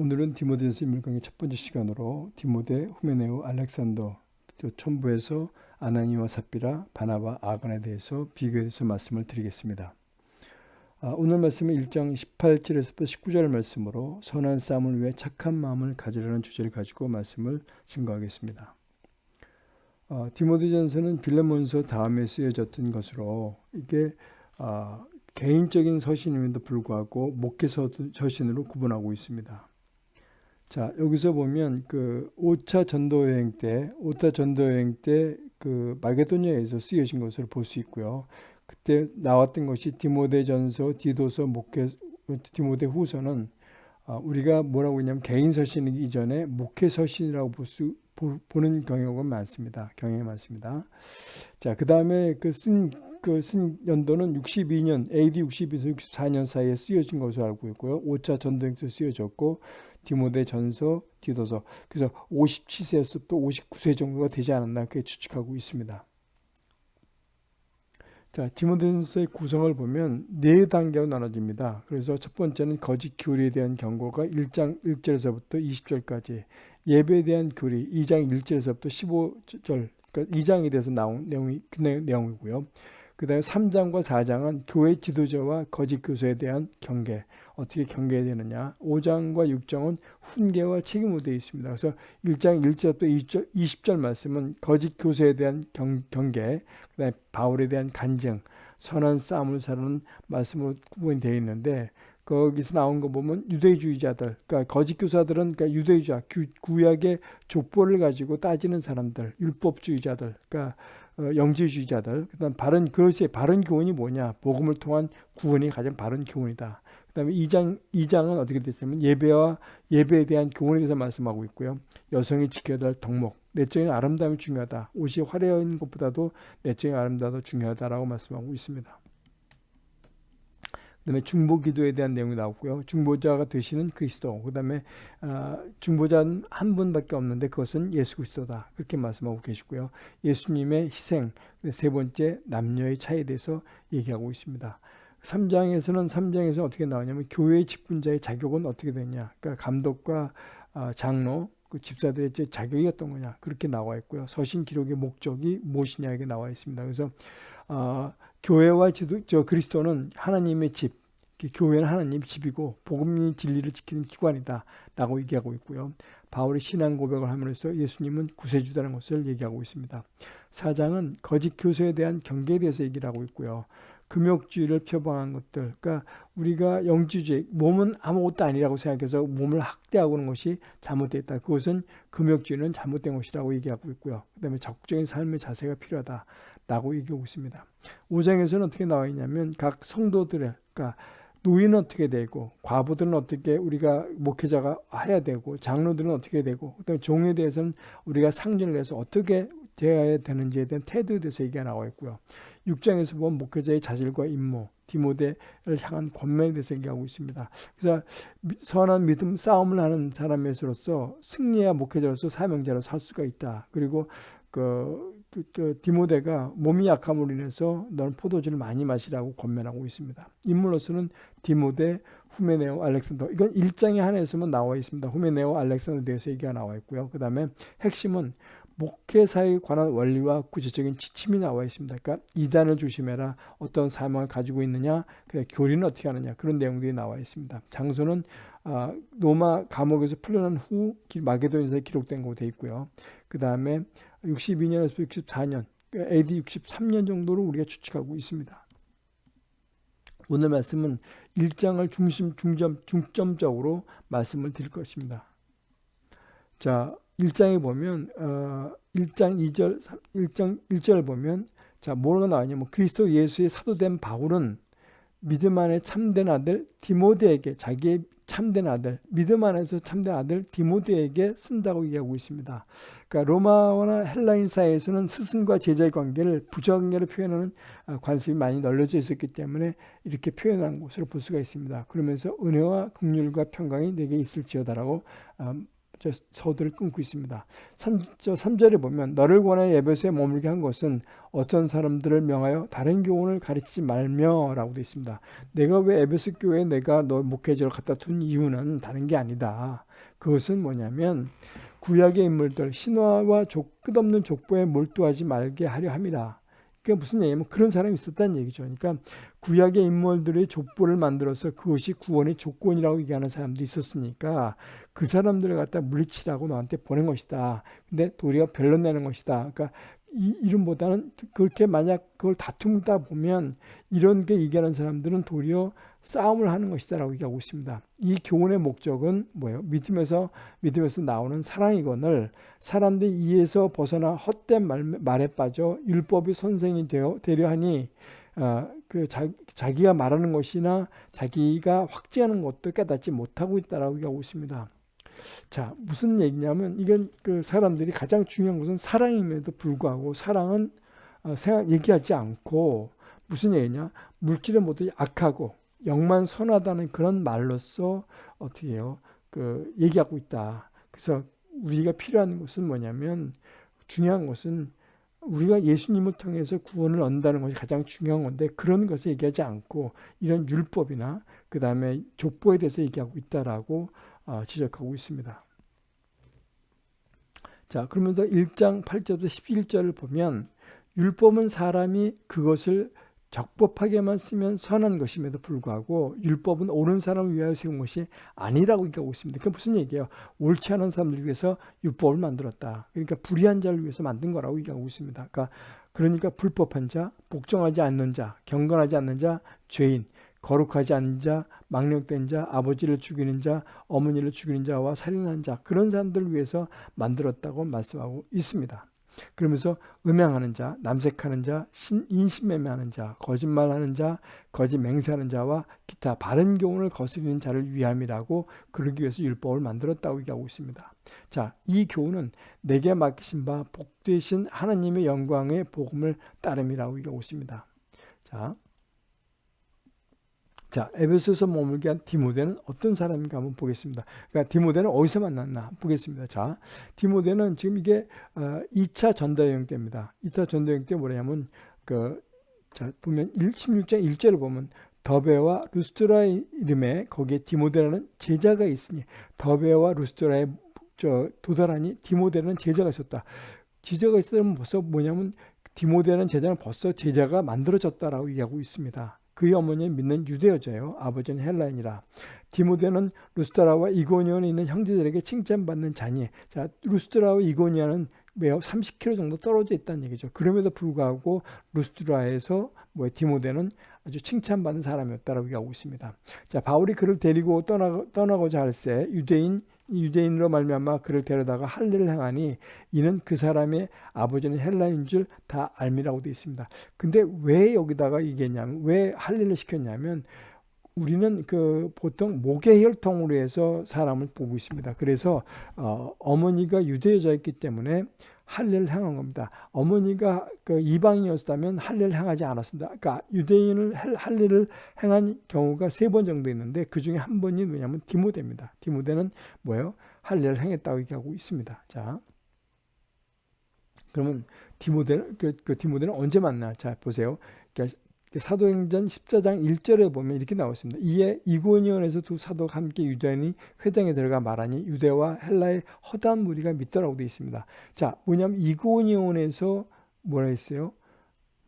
오늘은 디모데전서 인물강의 첫 번째 시간으로 디모데, 후메네오, 알렉산더, 또 촌부에서 아나니와 삽비라, 바나바, 아간에 대해서 비교해서 말씀을 드리겠습니다. 아, 오늘 말씀은 1장 18절에서부터 19절 말씀으로 선한 싸움을 위해 착한 마음을 가지라는 주제를 가지고 말씀을 증거하겠습니다. 어, 디모데전서는 빌레몬서 다음에 쓰여졌던 것으로 이게 어, 개인적인 서신임에도 불구하고 목회 서신으로 구분하고 있습니다. 자, 여기서 보면 그 5차 전도 여행 때, 5차 전도 여행 때 그 마게도니아에서 쓰여진 것으로 볼 수 있고요. 그때 나왔던 것이 디모데전서, 디도서, 목회 디모데 후서는 어, 우리가 뭐라고 했냐면 개인 서신이기 이전에 목회 서신이라고 볼 수 보 는 경향은 많습니다. 경향이 많습니다. 자, 그 다음에 그 쓴 그 쓴 연도는 62년 AD 62에서 64년 사이에 쓰여진 것으로 알고 있고요. 5차 전도행서 쓰여졌고 디모데 전서, 디도서. 그래서 57세에서 또 59세 정도가 되지 않았나 그렇게 추측하고 있습니다. 자, 디모데전서의 구성을 보면 네 단계로 나눠집니다. 그래서 첫 번째는 거짓 교리에 대한 경고가 1장 1절에서부터 20절까지, 예배에 대한 교리 2장 1절에서부터 15절, 그러니까 2장에 대해서 나온 내용이 그 내용이고요. 그 다음에 3장과 4장은 교회 지도자와 거짓 교수에 대한 경계, 어떻게 경계해야 되느냐. 5장과 6장은 훈계와 책임으로 되어 있습니다. 그래서 1장 1절부터 20절, 20절 말씀은 거짓 교수에 대한 경, 경계, 그 다음에 바울에 대한 간증, 선한 싸움을 사는 말씀으로 구분이 되어 있는데 거기서 나온 거 보면 유대주의자들, 그러니까 거짓 교사들은 그러니까 유대주의자, 구약의 족보를 가지고 따지는 사람들, 율법주의자들, 그러니까 어, 영지주의자들, 그다음 바른 그것이 바른 교훈이 뭐냐? 복음을 통한 구원이 가장 바른 교훈이다. 그다음에 2장 2장은 어떻게 됐냐면 예배와 예배에 대한 교훈에 대해서 말씀하고 있고요. 여성이 지켜야 될 덕목, 내적인 아름다움이 중요하다. 옷이 화려한 것보다도 내적인 아름다움이 중요하다라고 말씀하고 있습니다. 그다음에 중보 기도에 대한 내용이 나오고요. 중보자가 되시는 그리스도. 그다음에 어, 중보자는 한 분밖에 없는데 그것은 예수 그리스도다. 그렇게 말씀하고 계시고요. 예수님의 희생. 세 번째 남녀의 차이에 대해서 얘기하고 있습니다. 3장에서는 3장에서 어떻게 나오냐면 교회 직분자의 자격은 어떻게 되냐. 그러니까 감독과 어, 장로 그 집사들의 자격이 어떤 거냐 그렇게 나와 있고요. 서신 기록의 목적이 무엇이냐 이게 나와 있습니다. 그래서 어, 교회와 지도, 저 그리스도는 하나님의 집, 교회는 하나님 집이고 복음이 진리를 지키는 기관이다 라고 얘기하고 있고요. 바울이 신앙 고백을 하면서 예수님은 구세주다는 것을 얘기하고 있습니다. 사장은 거짓 교수에 대한 경계에 대해서 얘기를 하고 있고요. 금욕주의를 표방한 것들, 그러니까 우리가 영주주의, 몸은 아무것도 아니라고 생각해서 몸을 학대하고 는 것이 잘못됐다. 그것은 금욕주의는 잘못된 것이라고 얘기하고 있고요. 그 다음에 적극적인 삶의 자세가 필요하다. 라고 얘기하고 있습니다. 5장에서는 어떻게 나와 있냐면 각 성도들의 그러니까 노인은 어떻게 되고 과부들은 어떻게 우리가 목회자가 해야 되고 장로들은 어떻게 되고 그다음에 종에 대해서는 우리가 상전을 해서 어떻게 대해야 되는지에 대한 태도에 대해서 얘기가 나와 있고요. 6장에서 보면 목회자의 자질과 임무, 디모데를 향한 권면에 대해서 얘기하고 있습니다. 그래서 선한 믿음 싸움을 하는 사람에서로서 승리야 목회자로서 사명자로 살 수가 있다. 그리고 그, 그, 그 디모데가 몸이 약함으로 인해서 너는 포도주를 많이 마시라고 권면하고 있습니다. 인물로서는 디모데, 후메네오, 알렉산더 이건 1장에 한해서만 나와 있습니다. 후메네오, 알렉산더에 대해서 얘기가 나와 있고요. 그 다음에 핵심은 목회사에 관한 원리와 구체적인 지침이 나와 있습니다. 그러니까 이단을 조심해라. 어떤 사명을 가지고 있느냐. 그 교리는 어떻게 하느냐. 그런 내용들이 나와 있습니다. 장소는 아, 로마 감옥에서 풀려난 후 마게도니아에 기록된 것으로 되어 있고요. 그 다음에 62년에서 64년, AD 63년 정도로 우리가 추측하고 있습니다. 오늘 말씀은 1장을 중심, 중점, 중점적으로 말씀을 드릴 것입니다. 자, 1장에 보면, 어, 1장 2절, 1장 1절 보면, 자, 뭐가 나왔냐면, 그리스도 예수의 사도된 바울은 믿음 안에 참된 아들 디모데에게 자기의 참된 아들, 믿음 안에서 참된 아들 디모데에게 쓴다고 얘기하고 있습니다. 그러니까 로마나 헬라인 사회에서는 스승과 제자의 관계를 부정관계로 표현하는 아, 관습이 많이 널려져 있었기 때문에 이렇게 표현한 것으로 볼 수가 있습니다. 그러면서 은혜와 긍휼과 평강이 내게 있을지어다라고 아, 저 서두를 끊고 있습니다. 3, 저 3절에 보면 너를 권하여 에베소에 머물게 한 것은 어떤 사람들을 명하여 다른 교훈을 가르치지 말며 라고 되어 있습니다. 내가 왜 에베소 교회에 내가 너 목회자를 갖다 둔 이유는 다른 게 아니다. 그것은 뭐냐면 구약의 인물들 신화와 족, 끝없는 족보에 몰두하지 말게 하려 함이라. 그게 무슨 얘기냐면 그런 사람이 있었다는 얘기죠. 그러니까 구약의 인물들의 족보를 만들어서 그것이 구원의 조건이라고 얘기하는 사람도 있었으니까 그 사람들을 갖다 물리치라고 너한테 보낸 것이다. 근데 도리어 변론 내는 것이다. 그러니까 이 이름보다는 그렇게 만약 그걸 다툼다 보면 이런 게 얘기하는 사람들은 도리어 싸움을 하는 것이다라고 얘기하고 있습니다. 이 교훈의 목적은 뭐예요? 믿음에서 믿음에서 나오는 사랑이건을 사람들이 이에서 벗어나 헛된 말, 말에 빠져 율법의 선생이 되어 되려 하니 어, 그 자, 자기가 말하는 것이나 자기가 확증하는 것도 깨닫지 못하고 있다라고 얘기하고 있습니다. 자, 무슨 얘기냐면 이건 그 사람들이 가장 중요한 것은 사랑임에도 불구하고 사랑은 어, 생각 얘기하지 않고 무슨 얘기냐? 물질의 모두 악하고 영만 선하다는 그런 말로써 어떻게 해요? 그 얘기하고 있다. 그래서 우리가 필요한 것은 뭐냐면 중요한 것은 우리가 예수님을 통해서 구원을 얻는다는 것이 가장 중요한 건데 그런 것을 얘기하지 않고 이런 율법이나 그 다음에 족보에 대해서 얘기하고 있다라고 어, 지적하고 있습니다. 자 그러면서 1장 8절부터 11절을 보면 율법은 사람이 그것을 적법하게만 쓰면 선한 것임에도 불구하고 율법은 옳은 사람을 위하여 세운 것이 아니라고 얘기하고 있습니다. 그게 무슨 얘기예요? 옳지 않은 사람들 위해서 율법을 만들었다. 그러니까 불의한 자를 위해서 만든 거라고 얘기하고 있습니다. 그러니까, 그러니까 불법한 자, 복종하지 않는 자, 경건하지 않는 자, 죄인, 거룩하지 않은 자, 망령된 자, 아버지를 죽이는 자, 어머니를 죽이는 자와 살인한 자 그런 사람들을 위해서 만들었다고 말씀하고 있습니다. 그러면서 음행하는 자, 남색하는 자, 인신매매하는 자, 거짓말하는 자, 거짓 맹세하는 자와 기타 바른 교훈을 거스리는 자를 위함이라고 그러기 위해서 율법을 만들었다고 얘기하고 있습니다. 자, 이 교훈은 내게 맡기신 바 복되신 하나님의 영광의 복음을 따름이라고 얘기하고 있습니다. 자, 자, 에베소에서 머물게 한 디모데는 어떤 사람인가 한번 보겠습니다. 그러니까 디모데는 어디서 만났나 보겠습니다. 자, 디모데는 지금 이게 2차 어, 전도여행 때입니다. 2차 전도여행 때 뭐냐면 그 자, 보면 16장 1절을 보면 더베와 루스트라의 이름에 거기에 디모데라는 제자가 있으니 더베와 루스트라의 저 도달하니 디모데는 제자가 있었다. 제자가 있으면 벌써 뭐냐면 디모데는 제자는 벌써 제자가 만들어졌다라고 얘기하고 있습니다. 그의 어머니는 믿는 유대여자요. 아버지는 헬라인이라. 디모데는 루스트라와 이고니온에 있는 형제들에게 칭찬받는 자니 자 루스트라와 이고니아는 매우 30km 정도 떨어져 있다는 얘기죠. 그럼에도 불구하고 루스트라에서 뭐 디모데는 아주 칭찬받는 사람이었다라고 얘기하고 있습니다. 자 바울이 그를 데리고 떠나, 떠나고자 할새 유대인 유대인으로 말미암아 그를 데려다가 할례를 행하니 이는 그 사람의 아버지는 헬라인인 줄 다 앎이라고 되어 있습니다. 근데 왜 여기다가 얘기했냐면 왜 할례를 시켰냐면 우리는 그 보통 목의 혈통으로 해서 사람을 보고 있습니다. 그래서 어, 어머니가 유대 여자였기 때문에 할례를 행한 겁니다. 어머니가 그 이방이었다면 할례를 행하지 않았습니다. 그러니까 유대인을 할례를 행한 경우가 세 번 정도 있는데 그 중에 한 번이 뭐냐면 디모데입니다. 디모데는 뭐예요? 할례를 행했다고 얘기하고 있습니다. 자, 그러면 디모데는 그, 그 디모데는 언제 만나? 자 보세요. 그러니까 사도행전 14장 1절에 보면 이렇게 나와 있습니다. 이에 이고니온에서 두 사도가 함께 유대인이 회장에 들어가 말하니 유대와 헬라의 허다한 무리가 믿더라고 되어 있습니다. 자, 뭐냐면 이고니온에서 뭐라 했어요?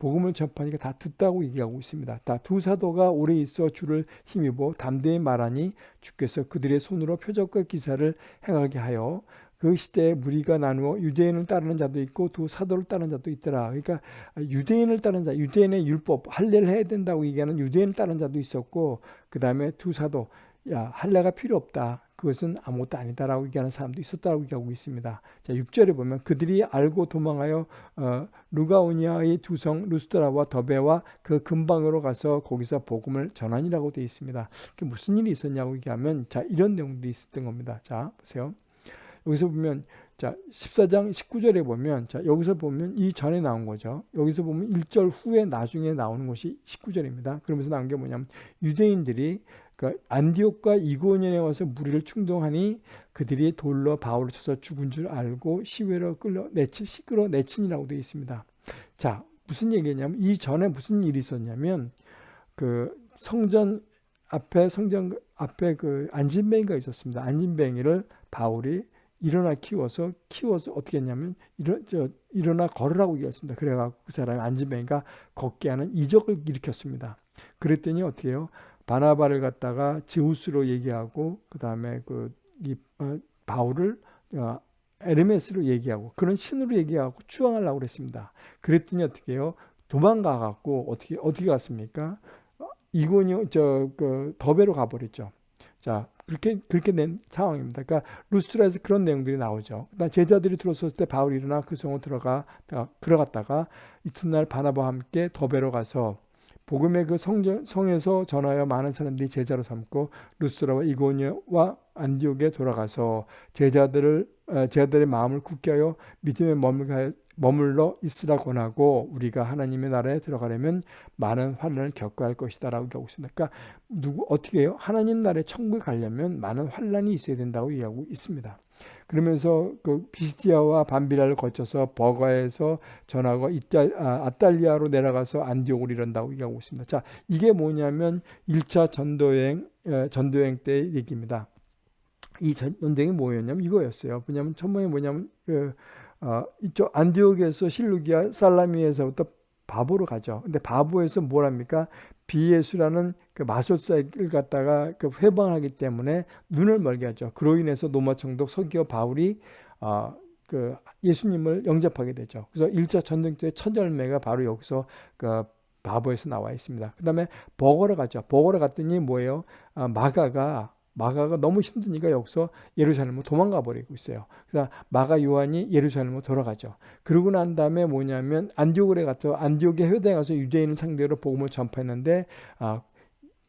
복음을 접하니까 다 듣다고 얘기하고 있습니다. 다 두 사도가 오래 있어 주를 힘입어 담대히 말하니 주께서 그들의 손으로 표적과 기사를 행하게 하여 그 시대에 무리가 나누어 유대인을 따르는 자도 있고 두 사도를 따르는 자도 있더라. 그러니까 유대인을 따르는 자, 유대인의 율법 할례를 해야 된다고 얘기하는 유대인을 따르는 자도 있었고 그 다음에 두 사도 야 할례가 필요 없다. 그것은 아무것도 아니다라고 얘기하는 사람도 있었다고 얘기하고 있습니다. 자, 6절에 보면 그들이 알고 도망하여 어, 루가오니아의 두 성 루스트라와 더베와 그 근방으로 가서 거기서 복음을 전하니라고 되어 있습니다. 그 무슨 일이 있었냐고 얘기하면 자 이런 내용들이 있었던 겁니다. 자 보세요. 여기서 보면 자 14장 19절에 보면 자 여기서 보면 이 전에 나온 거죠. 여기서 보면 1절 후에 나중에 나오는 것이 19절입니다. 그러면서 나온 게 뭐냐면 유대인들이 그러니까 안디옥과 이고니에 와서 무리를 충동하니 그들이 돌로 바울을 쳐서 죽은 줄 알고 시외로 끌려 내친 시끄러 내친이라고 되어 있습니다. 자 무슨 얘기냐면 이 전에 무슨 일이 있었냐면 그 성전 앞에 성전 앞에 그 안진뱅이가 있었습니다. 안진뱅이를 바울이 일어나 키워서 키워서 어떻게 했냐면 일어 저 일어나 걸으라고 얘기했습니다. 그래갖고 그 사람이 안진뱅이가 걷게 하는 이적을 일으켰습니다. 그랬더니 어떻게 해요? 바나바를 갖다가 제우스로 얘기하고 그 다음에 그이 어, 바울을 어, 에르메스로 얘기하고 그런 신으로 얘기하고 추앙하려고 그랬습니다. 그랬더니 어떻게 해요? 도망가 갖고 어떻게 어떻게 갔습니까? 이곤이 저그 더베로 가버렸죠. 자 그렇게 그렇게 된 상황입니다. 그러니까 루스트라에서 그런 내용들이 나오죠. 제자들이 들어섰을 때 바울이 일어나 그 성으로 들어가 들어갔다가 이튿날 바나바와 함께 더베로 가서 복음의 그 성전, 성에서 전하여 많은 사람들이 제자로 삼고 루스트라와 이고니와 안디옥에 돌아가서 제자들을 제자들의 마음을 굳게 하여 믿음에 머물러 있으라 권하고 우리가 하나님의 나라에 들어가려면 많은 환란을 겪어야 할 것이다 라고 얘기하고 있습니다. 그러니까 누구 어떻게 해요? 하나님 나라에 천국에 가려면 많은 환란이 있어야 된다고 얘기하고 있습니다. 그러면서 그 비스티아와 반비라를 거쳐서 버가에서 전하고 이탈, 아, 아탈리아로 내려가서 안디옥을 이른다고 얘기하고 있습니다. 자, 이게 뭐냐면 1차 전도여행 전도여행 때 얘기입니다. 이 전도여행이 뭐였냐면 이거였어요. 뭐냐면 천번에 뭐냐면 그 어, 이쪽 안디옥에서 실루기아 살라미에서부터 바보로 가죠. 근데 바보에서 뭘 합니까? 비예수라는 그 마술사를 갖다가 그 회방하기 때문에 눈을 멀게 하죠. 그로 인해서 노마 총독 서기어 바울이 어, 그 예수님을 영접하게 되죠. 그래서 1차 전쟁 때첫 열매가 바로 여기서 그 바보에서 나와 있습니다. 그 다음에 버거로 가죠. 버거로 갔더니 뭐예요? 아, 마가가 마가가 너무 힘드니까 여기서 예루살렘으로 도망가 버리고 있어요. 그래서 마가 요한이 예루살렘으로 돌아가죠. 그러고 난 다음에 뭐냐면 안디옥에 가서 안디옥의 회당에 가서 유대인을 상대로 복음을 전파했는데 아,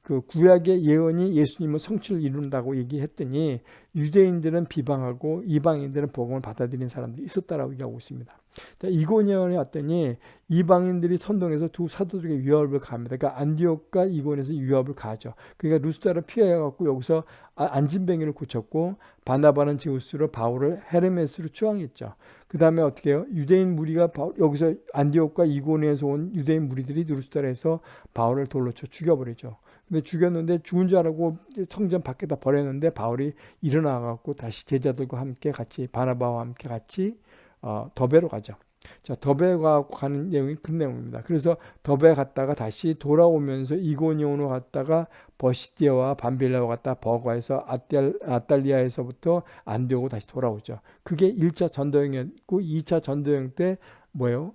그 구약의 예언이 예수님은 성취를 이룬다고 얘기했더니 유대인들은 비방하고 이방인들은 복음을 받아들인 사람들이 있었다라고 얘기하고 있습니다. 이고니온에 왔더니 이방인들이 선동해서 두 사도들에게 위협을 가합니다. 그러니까 안디옥과 이고니에서 위협을 가죠. 그러니까 루스타를 피해갖고 여기서 아, 안진뱅이를 고쳤고 바나바는 제우스로 바울을 헤르메스로 추앙했죠. 그 다음에 어떻게 해요? 유대인 무리가 여기서 안디옥과 이고니에서 온 유대인 무리들이 루스타에서 바울을 돌로 쳐 죽여버리죠. 근데 죽였는데 죽은 줄 알고 성전 밖에다 버렸는데 바울이 일어나갖고 다시 제자들과 함께 같이 바나바와 함께 같이 어, 더베로 가죠. 자, 더베 가는 내용이 그 내용입니다. 그래서 더베 갔다가 다시 돌아오면서 이고니온으로 갔다가 버시디아와 반빌라와 갔다 버가에서 아탈, 아탈리아에서부터 안디오고 다시 돌아오죠. 그게 1차 전도여행이었고 2차 전도여행 때 뭐예요?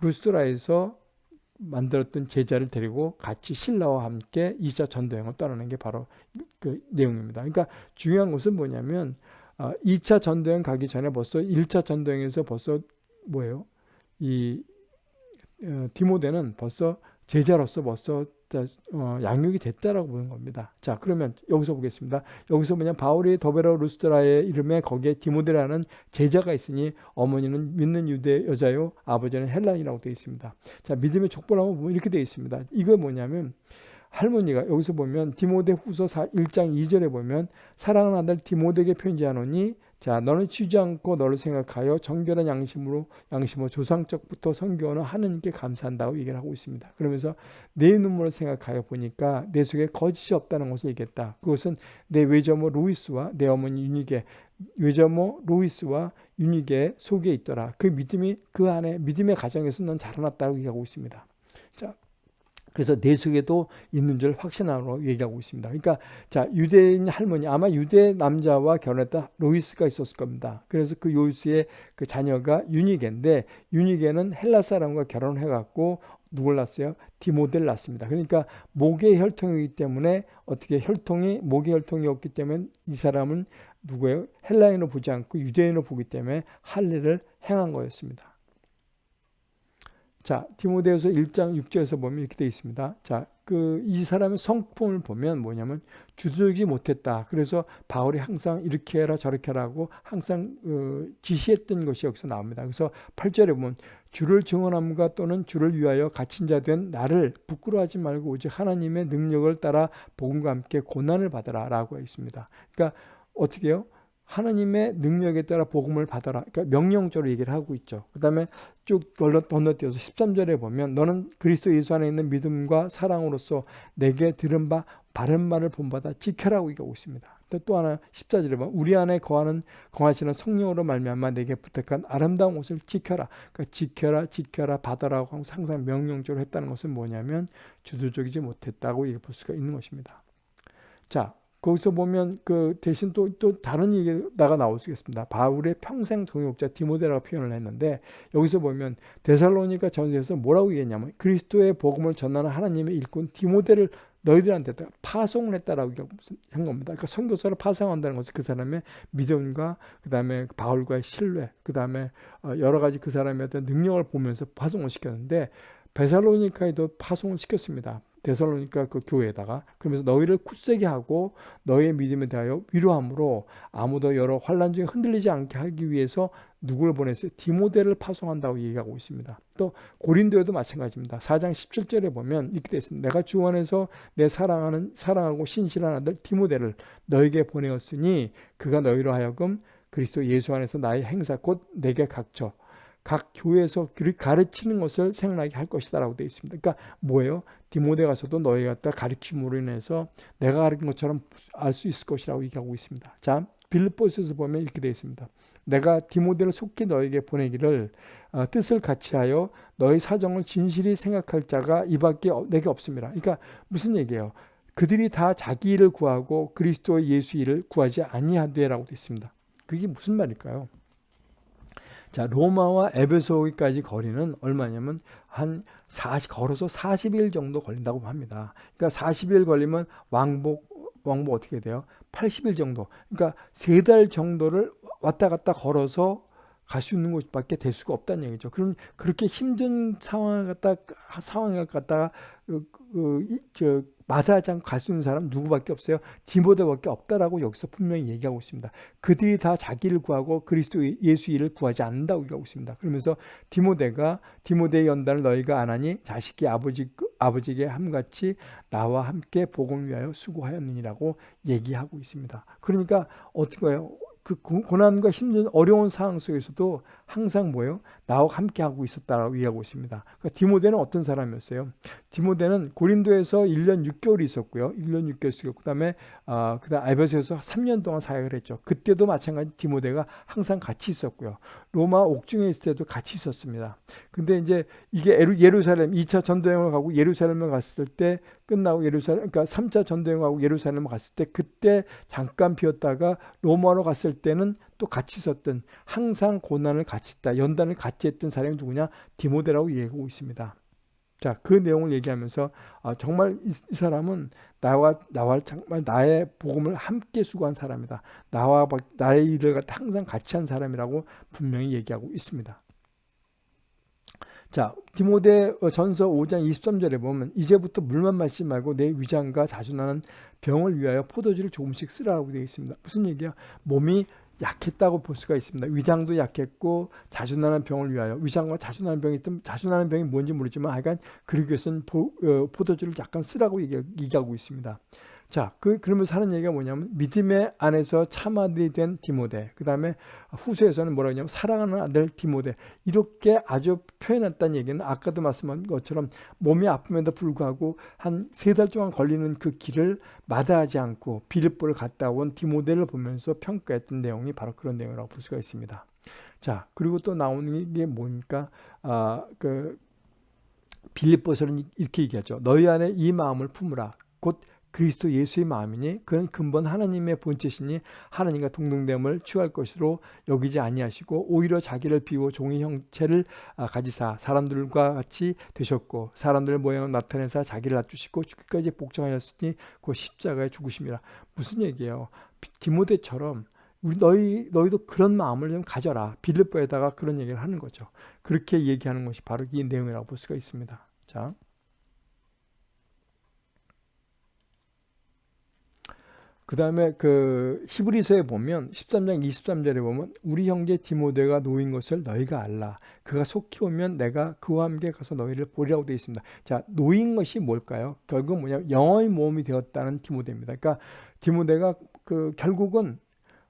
루스트라에서 만들었던 제자를 데리고 같이 신라와 함께 2차 전도여행을 떠나는 게 바로 그 내용입니다. 그러니까 중요한 것은 뭐냐면 2차 어, 전도여행 가기 전에 벌써 1차 전도여행에서 벌써 뭐예요? 이 어, 디모데는 벌써 제자로서 벌써 어, 양육이 됐다라고 보는 겁니다. 자, 그러면 여기서 보겠습니다. 여기서 뭐냐 바울이 더베라 루스드라의 이름에 거기에 디모데라는 제자가 있으니 어머니는 믿는 유대 여자요, 아버지는 헬라인이라고 되어 있습니다. 자, 믿음의 한번 보면 이렇게 되어 있습니다. 이거 뭐냐면 할머니가 여기서 보면 디모데 후서 1장 2절에 보면 사랑하는 아들 디모데에게 편지하노니 자 너는 치지 않고 너를 생각하여 정결한 양심으로 양심으로 조상적부터 성교는 하느님께 감사한다고 얘기를 하고 있습니다. 그러면서 내 눈물을 생각하여 보니까 내 속에 거짓이 없다는 것을 얘기했다. 그것은 내 외조모 루이스와 내 어머니 유니게 외조모 루이스와 유니게 속에 있더라. 그 믿음이 그 안에 믿음의 가정에서 넌 자라났다고 얘기하고 있습니다. 자 그래서 내 속에도 있는 줄 확신하고 얘기하고 있습니다. 그러니까 자 유대인 할머니 아마 유대 남자와 결혼했던 로이스가 있었을 겁니다. 그래서 그 요이스의 그 자녀가 유니게인데 유니게는 헬라 사람과 결혼해 갖고 누굴 낳았어요? 디모델 낳습니다. 그러니까 목의 혈통이기 때문에 어떻게 혈통이 목의 혈통이었기 때문에 이 사람은 누구예요? 헬라인으로 보지 않고 유대인으로 보기 때문에 할례를 행한 거였습니다. 자, 디모데후서 1장 6절에서 보면 이렇게 되어 있습니다. 자, 그 이 사람의 성품을 보면 뭐냐면 주도적이지 못했다. 그래서 바울이 항상 이렇게 해라 저렇게 하라고 항상 어, 지시했던 것이 여기서 나옵니다. 그래서 8절에 보면 주를 증언함과 또는 주를 위하여 갇힌 자 된 나를 부끄러워하지 말고 오직 하나님의 능력을 따라 복음과 함께 고난을 받아라 라고 있습니다. 그러니까 어떻게 해요? 하나님의 능력에 따라 복음을 받아라. 그러니까 명령적으로 얘기를 하고 있죠. 그 다음에 쭉 건너뛰어서 13절에 보면 너는 그리스도 예수 안에 있는 믿음과 사랑으로서 내게 들은 바 바른 말을 본받아 지켜라고 얘기하고 있습니다. 또 하나 14절에 보면 우리 안에 거하는 거하시는 성령으로 말미암아 내게 부탁한 아름다운 옷을 지켜라. 그러니까 지켜라 지켜라 받아라고 항상 명령적으로 했다는 것은 뭐냐면 주도적이지 못했다고 얘기해 볼 수가 있는 것입니다. 자 거기서 보면 그 대신 또, 또 다른 얘기가 나올 수 있겠습니다. 바울의 평생 동역자 디모데라고 표현을 했는데 여기서 보면 데살로니가 전서에서 뭐라고 얘기했냐면 그리스도의 복음을 전하는 하나님의 일꾼 디모데를 너희들한테 파송을 했다라고 한 겁니다. 그러니까 선교사를 파송한다는 것은 그 사람의 믿음과 그 다음에 바울과의 신뢰, 그 다음에 어, 여러 가지 그 사람의 어떤 능력을 보면서 파송을 시켰는데 베살로니카에도 파송을 시켰습니다. 데살로니카 그 교회에다가 그러면서 너희를 굳세게 하고 너희의 믿음에 대하여 위로함으로 아무도 여러 환란 중에 흔들리지 않게 하기 위해서 누구를 보냈어요? 디모데를 파송한다고 얘기하고 있습니다. 또 고린도에도 마찬가지입니다. 4장 17절에 보면 이렇게 되어 있습니다. 내가 주 안에서 내 사랑하는 사랑하고 신실한 아들 디모데를 너에게 보내었으니 그가 너희로 하여금 그리스도 예수 안에서 나의 행사 곧 내게 각처 각 교회에서 가르치는 것을 생각나게 할 것이다 라고 되어 있습니다. 그러니까 뭐예요? 디모데 가서도 너희 갖다 가르침으로 인해서 내가 가르친 것처럼 알 수 있을 것이라고 얘기하고 있습니다. 자, 빌립보스에서 보면 이렇게 되어 있습니다. 내가 디모데를 속히 너에게 보내기를 어, 뜻을 같이하여 너희 사정을 진실히 생각할 자가 이밖에 내게 없습니다. 그러니까 무슨 얘기예요? 그들이 다 자기 일을 구하고 그리스도 예수 일을 구하지 아니하되라고 되어 있습니다. 그게 무슨 말일까요? 자, 로마와 에베소까지 거리는 얼마냐면 한 40, 걸어서 40일 정도 걸린다고 합니다. 그러니까 40일 걸리면 왕복, 왕복 어떻게 돼요? 80일 정도. 그러니까 세 달 정도를 왔다 갔다 걸어서 갈 수 있는 곳밖에 될 수가 없다는 얘기죠. 그럼 그렇게 힘든 상황을 갖다, 상황을 갖다가, 그, 그, 저, 수 있는 사람 누구밖에 없어요? 디모데밖에 없다라고 여기서 분명히 얘기하고 있습니다. 그들이 다 자기를 구하고 그리스도 예수 일을 구하지 않는다고 얘기하고 있습니다. 그러면서 디모데가 디모데의 연단을 너희가 안 하니 자식이 아버지 아버지에게 함같이 나와 함께 복음을 위하여 수고하였느니라고 얘기하고 있습니다. 그러니까 어떻게 해요? 그 고난과 힘든 어려운 상황 속에서도 항상 뭐예요? 나와 함께 하고 있었다라고 이해하고 있습니다. 그러니까 디모데는 어떤 사람이었어요? 디모데는 고린도에서 1년 6개월 있었고요. 1년 6개월 있었고 그다음에 아, 그다음 알베소에서 3년 동안 사역을 했죠. 그때도 마찬가지 디모데가 항상 같이 있었고요. 로마 옥중에 있을 때도 같이 있었습니다. 근데 이제 이게 예루살렘 2차 전도 여행을 가고 예루살렘을 갔을 때 끝나고 예루살렘 그러니까 3차 전도 여행하고 예루살렘을 갔을 때 그때 잠깐 비었다가 로마로 갔을 때는 또 같이 있었던 항상 고난을 같이 했다. 연단을 같이 했던 사람이 누구냐? 디모데라고 얘기하고 있습니다. 자, 그 내용을 얘기하면서 아, 정말 이, 이, 사람은 나와 나와 정말 나의 복음을 함께 수고한 사람이다. 나와 나의 일을 항상 같이 한 사람이라고 분명히 얘기하고 있습니다. 자, 디모데 전서 5장 23절에 보면 이제부터 물만 마시지 말고 내 위장과 자주 나는 병을 위하여 포도주를 조금씩 쓰라고 되어 있습니다. 무슨 얘기야? 몸이 약했다고 볼 수가 있습니다. 위장도 약했고 자주 나는 병을 위하여 위장과 자주 나는 병이 있던 자주 나는 병이 뭔지 모르지만 하여간 위해서는 보, 어, 포도주를 약간 쓰라고 얘기, 얘기하고 있습니다. 자, 그, 그러면서 하는 얘기가 뭐냐면 믿음의 안에서 참 아들이 된 디모데 그 다음에 후세에서는 뭐라고 하냐면 사랑하는 아들 디모데 이렇게 아주 표현했다는 얘기는 아까도 말씀한 것처럼 몸이 아픔에도 불구하고 한 세 달 동안 걸리는 그 길을 마다하지 않고 빌립보를 갔다 온 디모데를 보면서 평가했던 내용이 바로 그런 내용이라고 볼 수가 있습니다. 자, 그리고 또 나오는 게 뭡니까? 아, 그 빌립보서는 이렇게 얘기하죠. 너희 안에 이 마음을 품으라. 곧 그리스도 예수의 마음이니 그는 근본 하나님의 본체시니 하나님과 동등됨을 취할 것으로 여기지 아니하시고 오히려 자기를 비워 종의 형체를 아, 가지사 사람들과 같이 되셨고 사람들 모양을 나타내사 자기를 낮추시고 죽기까지 복종하였으니 그 십자가에 죽으심이라 무슨 얘기예요? 디모데처럼 우리 너희 너희도 그런 마음을 좀 가져라. 빌립보에다가 그런 얘기를 하는 거죠. 그렇게 얘기하는 것이 바로 이 내용이라고 볼 수가 있습니다. 자. 그 다음에 그 히브리서에 보면 13장 23절에 보면 우리 형제 디모데가 놓인 것을 너희가 알라. 그가 속히 오면 내가 그와 함께 가서 너희를 보리라고 되어 있습니다. 자, 놓인 것이 뭘까요? 결국 뭐냐 영어의 모험이 되었다는 디모데입니다. 그러니까 디모데가 그 결국은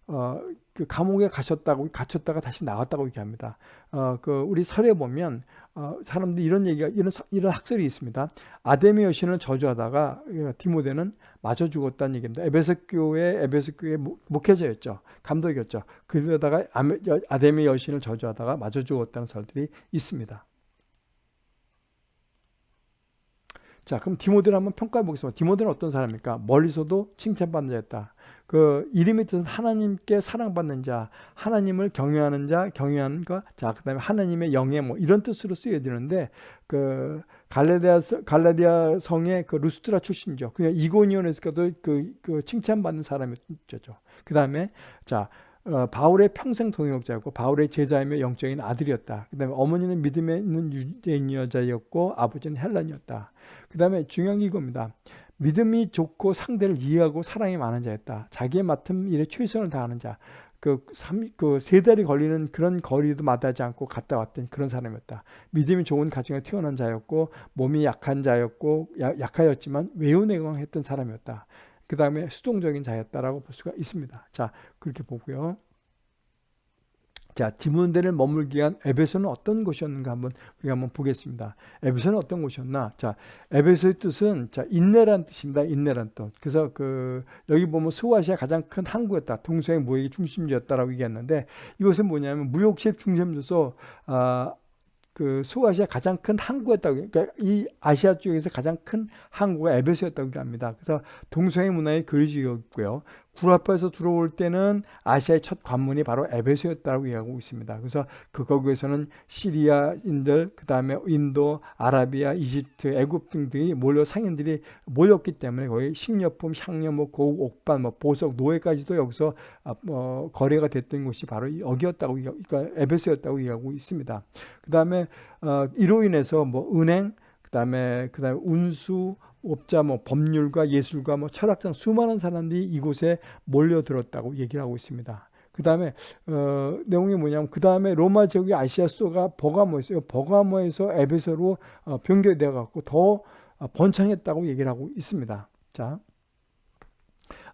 어, 그 감옥에 가셨다고 갇혔다가 다시 나왔다고 얘기합니다. 어, 그 우리 설에 보면 어, 사람들이 이런 얘기가 이런 이런 학설이 있습니다. 아데미 여신을 저주하다가 예, 디모데는 맞아 죽었다는 얘기입니다. 에베소 교회 에베소 교회 목회자였죠. 감독이었죠. 그러다가 아데미 여신을 저주하다가 맞아 죽었다는 설들이 있습니다. 자, 그럼 디모데를 한번 평가해 보겠습니다. 디모데는 어떤 사람입니까? 멀리서도 칭찬받는 자였다. 그 이름이 뜻은 하나님께 사랑받는 자, 하나님을 경외하는 자, 경외하는 것, 자, 그 다음에 하나님의 영예 뭐 이런 뜻으로 쓰여지는데 그 갈라디아 갈라디아 성의 그 루스트라 출신이죠. 그냥 이고니온에서도 그, 그 칭찬받는 사람이었죠. 그 다음에 자 어, 바울의 평생 동역자였고 바울의 제자이며 영적인 아들이었다. 그 다음에 어머니는 믿음에 있는 유대인 여자였고 아버지는 헬란이었다. 그 다음에 중요한 게 이겁니다. 믿음이 좋고 상대를 이해하고 사랑이 많은 자였다. 자기의 맡은 일에 최선을 다하는 자. 그, 삼, 그, 세 달이 걸리는 그런 거리도 마다하지 않고 갔다 왔던 그런 사람이었다. 믿음이 좋은 가정에 태어난 자였고, 몸이 약한 자였고, 야, 약하였지만 외연내광했던 사람이었다. 그 다음에 수동적인 자였다라고 볼 수가 있습니다. 자, 그렇게 보고요. 자, 디모데를 머물기 위한 에베소는 어떤 곳이었는가 한번 우리가 한번 보겠습니다. 에베소는 어떤 곳이었나? 자, 에베소의 뜻은 자, 인내란 뜻입니다. 인내란 뜻. 그래서 그 여기 보면 소아시아 가장 큰 항구였다. 동서의 무역의 중심지였다라고 얘기했는데 이것은 뭐냐면 무역시의 중심지서 아, 그 소아시아 가장 큰 항구였다고 그러니까 이 아시아 쪽에서 가장 큰 항구가 에베소였다고 합니다. 그래서 동서의 문화의 교류지였고요. 구라파에서 들어올 때는 아시아의 첫 관문이 바로 에베소였다고 이야기하고 있습니다. 그래서 그 거기에서는 시리아인들, 그 다음에 인도, 아라비아, 이집트, 애굽 등등이 몰려 상인들이 모였기 때문에 거기 식료품, 향료, 뭐 고국, 옥반, 뭐 보석, 노예까지도 여기서 아, 뭐 거래가 됐던 곳이 바로 여기였다고 그러니까 에베소였다고 이야기하고 있습니다. 그 다음에 어, 이로 인해서 뭐 은행, 그 다음에 그 다음에 운수 업자, 뭐 법률가, 예술가, 뭐 철학자 수많은 사람들이 이곳에 몰려들었다고 얘기를 하고 있습니다. 그 다음에 어, 내용이 뭐냐면 그 다음에 로마 지역의 아시아 수도가 버가모였어요. 버가모에서 에베소로 어, 변경되어 갖고 더 어, 번창했다고 얘기를 하고 있습니다. 자,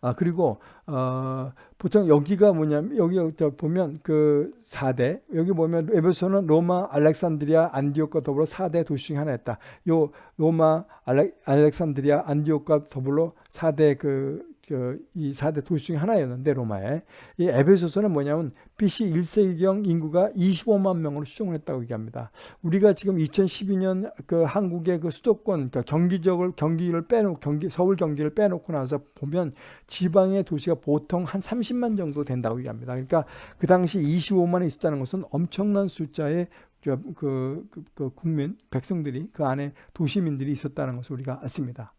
아 그리고 어, 보통 여기가 뭐냐면 여기 보면 그 4대 여기 보면 에베소는 로마, 알렉산드리아, 안디옥과 더불어 4대 도시 중 하나였다. 요 로마, 알렉, 알렉산드리아, 안디옥과 더불어 4대 그 그이 4대 도시 중에 하나였는데 로마에 이 에베소서는 뭐냐면 BC 1세기경 인구가 25만 명으로 추정을 했다고 얘기합니다. 우리가 지금 2012년 그 한국의 그 수도권 그러니까 경기적을 경기를 빼놓고 경기 서울 경기를 빼놓고 나서 보면 지방의 도시가 보통 한 30만 정도 된다고 얘기합니다. 그러니까 그 당시 25만이 있었다는 것은 엄청난 숫자의 그, 그, 그, 그 국민 백성들이 그 안에 도시민들이 있었다는 것을 우리가 알습니다.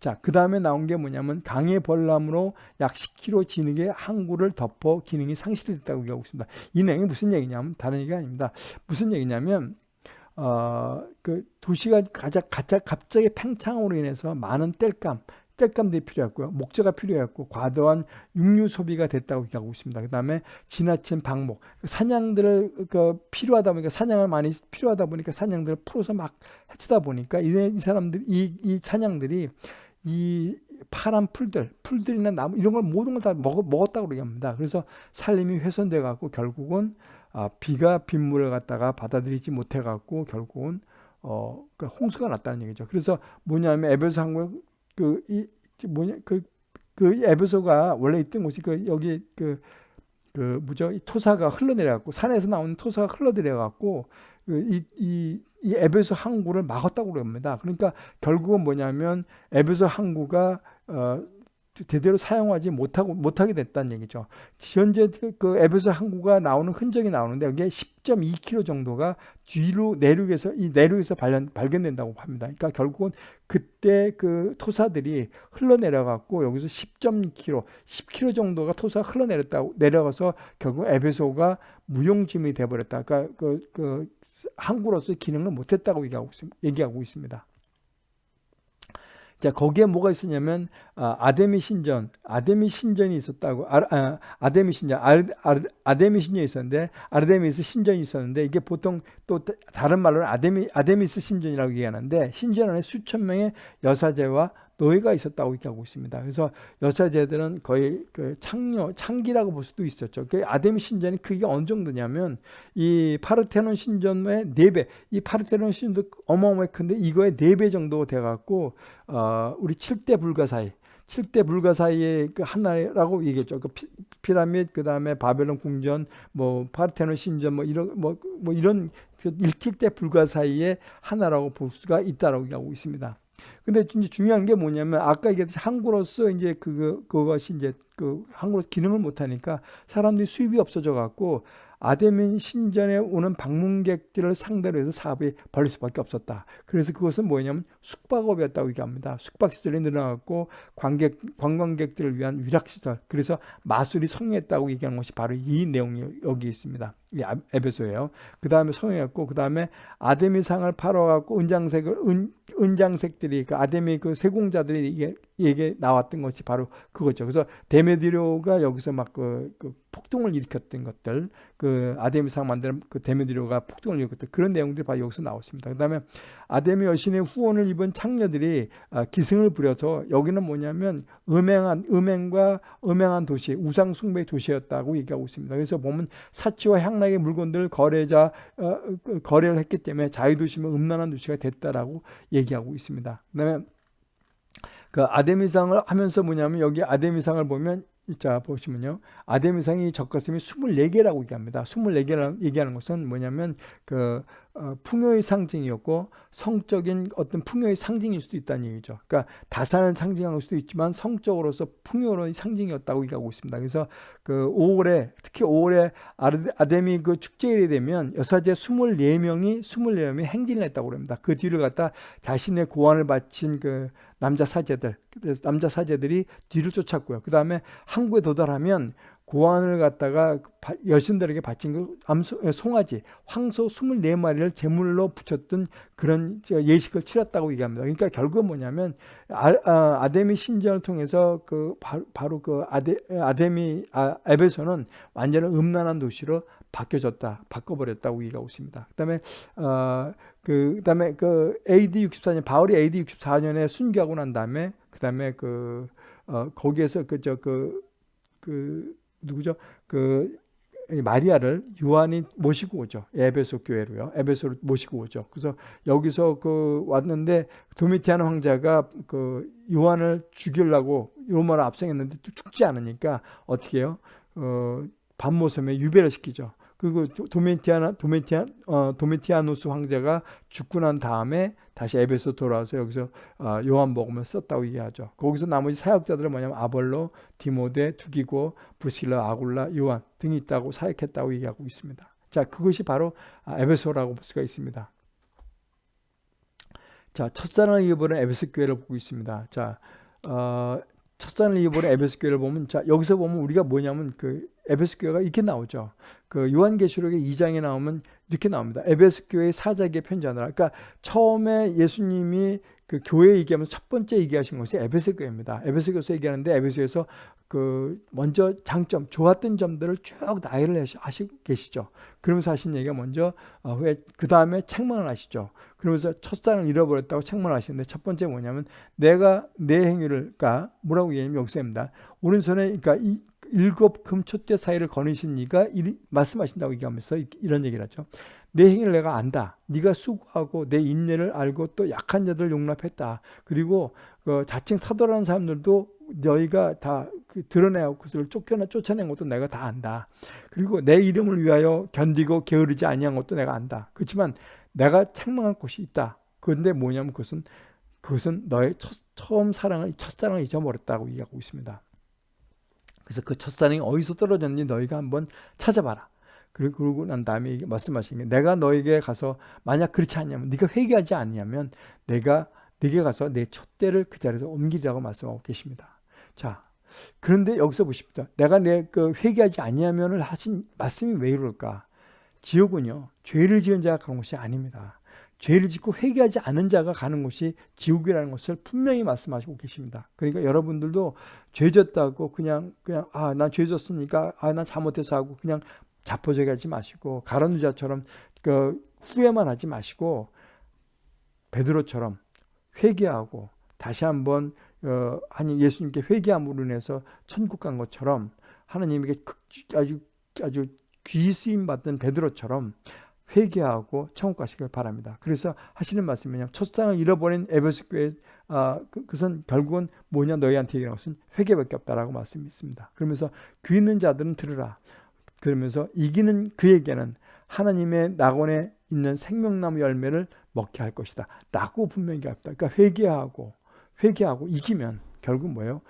자, 그 다음에 나온 게 뭐냐면 강의 벌람으로 약 10km 진흙의 항구를 덮어 기능이 상실됐다고 얘기하고 있습니다. 이 내용이 무슨 얘기냐면 다른 얘기가 아닙니다. 무슨 얘기냐면 어, 그 도시가 가장, 가장 갑자기 팽창으로 인해서 많은 땔감, 땔감들이 필요했고요. 목재가 필요했고 과도한 육류 소비가 됐다고 얘기하고 있습니다. 그 다음에 지나친 방목, 사냥들을 그 필요하다 보니까 사냥을 많이 필요하다 보니까 사냥들을 풀어서 막 해치다 보니까 이, 이 사람들 이, 이 사냥들이 이 파란 풀들, 풀들이나 나무 이런 걸 모든 걸 다 먹었다고 얘기합니다. 그래서 살림이 훼손돼 갖고 결국은 아, 비가 빗물을 갖다가 받아들이지 못해 갖고 결국은 어, 그 홍수가 났다는 얘기죠. 그래서 뭐냐면 에베소 항구 그 이 뭐냐 그, 그 에베소가 원래 있던 곳이 그 여기 그, 그 뭐죠? 이 토사가 흘러내려갖고 산에서 나오는 토사가 흘러내려갖고 그 이, 이, 이 에베소 항구를 막았다고 그럽니다. 그러니까 결국은 뭐냐면 에베소 항구가 어, 제대로 사용하지 못하고 못하게 됐다는 얘기죠. 현재 그 에베소 항구가 나오는 흔적이 나오는데 여기에 10.2km 정도가 뒤로 내륙에서 이 내륙에서 발견, 발견된다고 합니다. 그러니까 결국은 그때 그 토사들이 흘러내려 갖고 여기서 10.2km, 10km 정도가 토사가 흘러내렸다고 내려가서 결국 에베소가 무용지물이 돼 버렸다. 그러니까 그, 그 항구로서 기능을 못했다고 얘기하고 있습니다. 자 거기에 뭐가 있었냐면 아, 데미 신전, 아데미 신전이 있었다고 아, 아 데미 신전, 아, 데미 신전이 있었는데 아르데미스 신전이 있었는데 이게 보통 또 다른 말로는 아데미 아데미스 신전이라고 얘기하는데 신전 안에 수천 명의 여사제와 노예가 있었다고 얘기하고 있습니다. 그래서 여사제들은 거의 그 창녀, 창기라고 볼 수도 있었죠. 그 아데미 신전이 크기가 어느 정도냐면 이 파르테논 신전의 4배, 이 파르테논 신전도 어마어마하게 큰데 이거의 4배 정도 돼갖고, 어, 우리 7대 불가사의, 7대 불가사의의 그 하나라고 얘기했죠. 그 피, 라미드 그다음에 바벨론 궁전, 뭐 파르테논 신전 뭐 이런 뭐, 뭐 이런 그 1대 불가 사이의 하나라고 볼 수가 있다라고 얘기하고 있습니다. 근데 이제 중요한 게 뭐냐면 아까 얘기했듯이 항구로서 이제 그 그것이 이제 그 항구로 기능을 못 하니까 사람들이 수입이 없어져 갖고 아데민 신전에 오는 방문객들을 상대로 해서 사업이 벌릴 수밖에 없었다. 그래서 그것은 뭐냐면 숙박업이었다고 얘기합니다. 숙박시설이 늘어났고 관객, 관광객들을 위한 위락시설 그래서 마술이 성행했다고 얘기하는 것이 바로 이 내용이 여기 있습니다. 이 에베소예요. 그 다음에 성행했고 그 다음에 아데미 상을 팔아갖고 은장색을 은, 은장색들이 그 아데미 그 세공자들이 이게 이게 나왔던 것이 바로 그거죠. 그래서 데메디료가 여기서 막그 그 폭동을 일으켰던 것들, 그 아데미 상 만드는 그 데메디료가 폭동을 일으켰던 그런 내용들이 바로 여기서 나왔습니다. 그 다음에 아데미 여신의 후원을 입은 창녀들이 아, 기승을 부려서 여기는 뭐냐면 음행한 음행과 음행한 도시, 우상 숭배 도시였다고 얘기하고 있습니다. 그래서 보면 사치와 향 락의 물건들 거래자 어, 그 거래를 했기 때문에 자유도시면 음란한 도시가 됐다라고 얘기하고 있습니다. 그다음에 그 아데미상을 하면서 뭐냐면 여기 아데미상을 보면 자 보시면요. 아데미상이 적가슴이 24개라고 얘기합니다. 24개라고 얘기하는 것은 뭐냐면 그 어, 풍요의 상징이었고 성적인 어떤 풍요의 상징일 수도 있다는 얘기죠. 그러니까 다산을 상징할 수도 있지만 성적으로서 풍요의 상징이었다고 얘기하고 있습니다. 그래서 그 5월에 특히 5월에 아데미 그 축제일이 되면 여사제 24명이 24명이 행진을 했다고 합니다. 그 뒤를 갖다 자신의 고안을 바친 그 남자 사제들, 남자 사제들이 뒤를 쫓았고요. 그 다음에 항구에 도달하면 고안을 갖다가 여신들에게 바친 그 암소, 송아지, 황소 24마리를 제물로 붙였던 그런 예식을 치렀다고 얘기합니다. 그러니까 결국은 뭐냐면 아, 아 데미 신전을 통해서 그 바로 그 아데, 아데미 아, 에베소는 완전히 음란한 도시로 바뀌어졌다, 바꿔버렸다고 얘기하고 있습니다. 그다음에 어, 그 그다음에 그 AD 64년 바울이 AD 64년에 순교하고 난 다음에 그다음에 그 어, 거기에서 그 저그 그, 그 누구죠? 그 마리아를 요한이 모시고 오죠. 에베소 교회로요. 에베소로 모시고 오죠. 그래서 여기서 그 왔는데 도미티안 황제가 그 요한을 죽이려고 로마로 압승했는데 또 죽지 않으니까 어떻게 해요? 어, 밤모섬에 유배를 시키죠. 그리고 도메티아나 도메티안 어, 도메티아누스 황제가 죽고 난 다음에 다시 에베소 돌아와서 여기서 어, 요한복음을 썼다고 얘기하죠. 거기서 나머지 사역자들은 뭐냐면 아벌로, 디모데, 두기고, 부실라, 아굴라, 요한 등이 있다고 사역했다고 얘기하고 있습니다. 자, 그것이 바로 아, 에베소라고 볼 수가 있습니다. 자, 첫사랑을 이어보는 에베소 교회를 보고 있습니다. 자, 어, 첫사랑을 이어보는 에베소 교회를 보면 자, 여기서 보면 우리가 뭐냐면 그 에베소 교회가 이렇게 나오죠. 그 요한계시록의 2장에 나오면 이렇게 나옵니다. 에베소 교회의 사자에게 편지하느라. 그러니까 처음에 예수님이 그 교회 얘기하면서 첫 번째 얘기하신 것이 에베소 교회입니다. 에베소 교회에서 얘기하는데 에베소에서 그 먼저 장점, 좋았던 점들을 쭉 나열을 하시고 계시죠. 그러면서 하신 얘기가 먼저 어, 그 다음에 책망을 하시죠. 그러면서 첫사랑을 잃어버렸다고 책망을 하시는데 첫 번째 뭐냐면 내가 내 행위를 그러니까 뭐라고 얘기하냐면 여기서입니다. 오른손에 그러니까 이 일곱 금초대 사이를 거느신 이가 말씀하신다고 얘기하면서 이런 얘기를 하죠. 내 행위를 내가 안다. 네가 수고하고 내 인내를 알고 또 약한 자들을 용납했다. 그리고 그 자칭 사도라는 사람들도 너희가 다그 드러내고 그것을 쫓겨나 쫓아낸 것도 내가 다 안다. 그리고 내 이름을 위하여 견디고 게으르지 아니한 것도 내가 안다. 그렇지만 내가 책망한 곳이 있다. 그런데 뭐냐면 그것은 그것은 너의 첫, 처음 사랑을 첫사랑을 잊어버렸다고 얘기하고 있습니다. 그래서 그 첫사랑이 어디서 떨어졌는지 너희가 한번 찾아봐라. 그러고 난 다음에 말씀하시는 게 내가 너에게 가서 만약 그렇지 않냐면 네가 회개하지 않냐면 내가 네게 가서 내 촛대를 그 자리에서 옮기라고 말씀하고 계십니다. 자, 그런데 여기서 보십시오. 내가 내 그 회개하지 아니하면을 하신 말씀이 왜 이럴까? 지옥은요 죄를 지은 자가 가는 곳이 아닙니다. 죄를 짓고 회개하지 않은 자가 가는 곳이 지옥이라는 것을 분명히 말씀하시고 계십니다. 그러니까 여러분들도 죄 졌다고 그냥 그냥 아난죄 졌으니까 아난 잘못해서 하고 그냥 자포자기 하지 마시고 가론유자처럼 그 후회만 하지 마시고 베드로처럼 회개하고 다시 한번 어, 아니 예수님께 회개함으로 인해서 천국 간 것처럼 하나님에게 아주 아주 귀 쓰임 받던 베드로처럼 회개하고 천국 가시길 바랍니다. 그래서 하시는 말씀이냐 첫상을 잃어버린 에베소 교회 아, 그, 그것은 결국은 뭐냐 너희한테 얘기하는 것은 회개밖에 없다라고 말씀이 있습니다. 그러면서 귀 있는 자들은 들으라. 그러면서 이기는 그에게는 하나님의 낙원에 있는 생명나무 열매를 먹게 할 것이다. 라고 분명히 합니다. 그러니까 회개하고 회개하고 이기면 결국 뭐예요?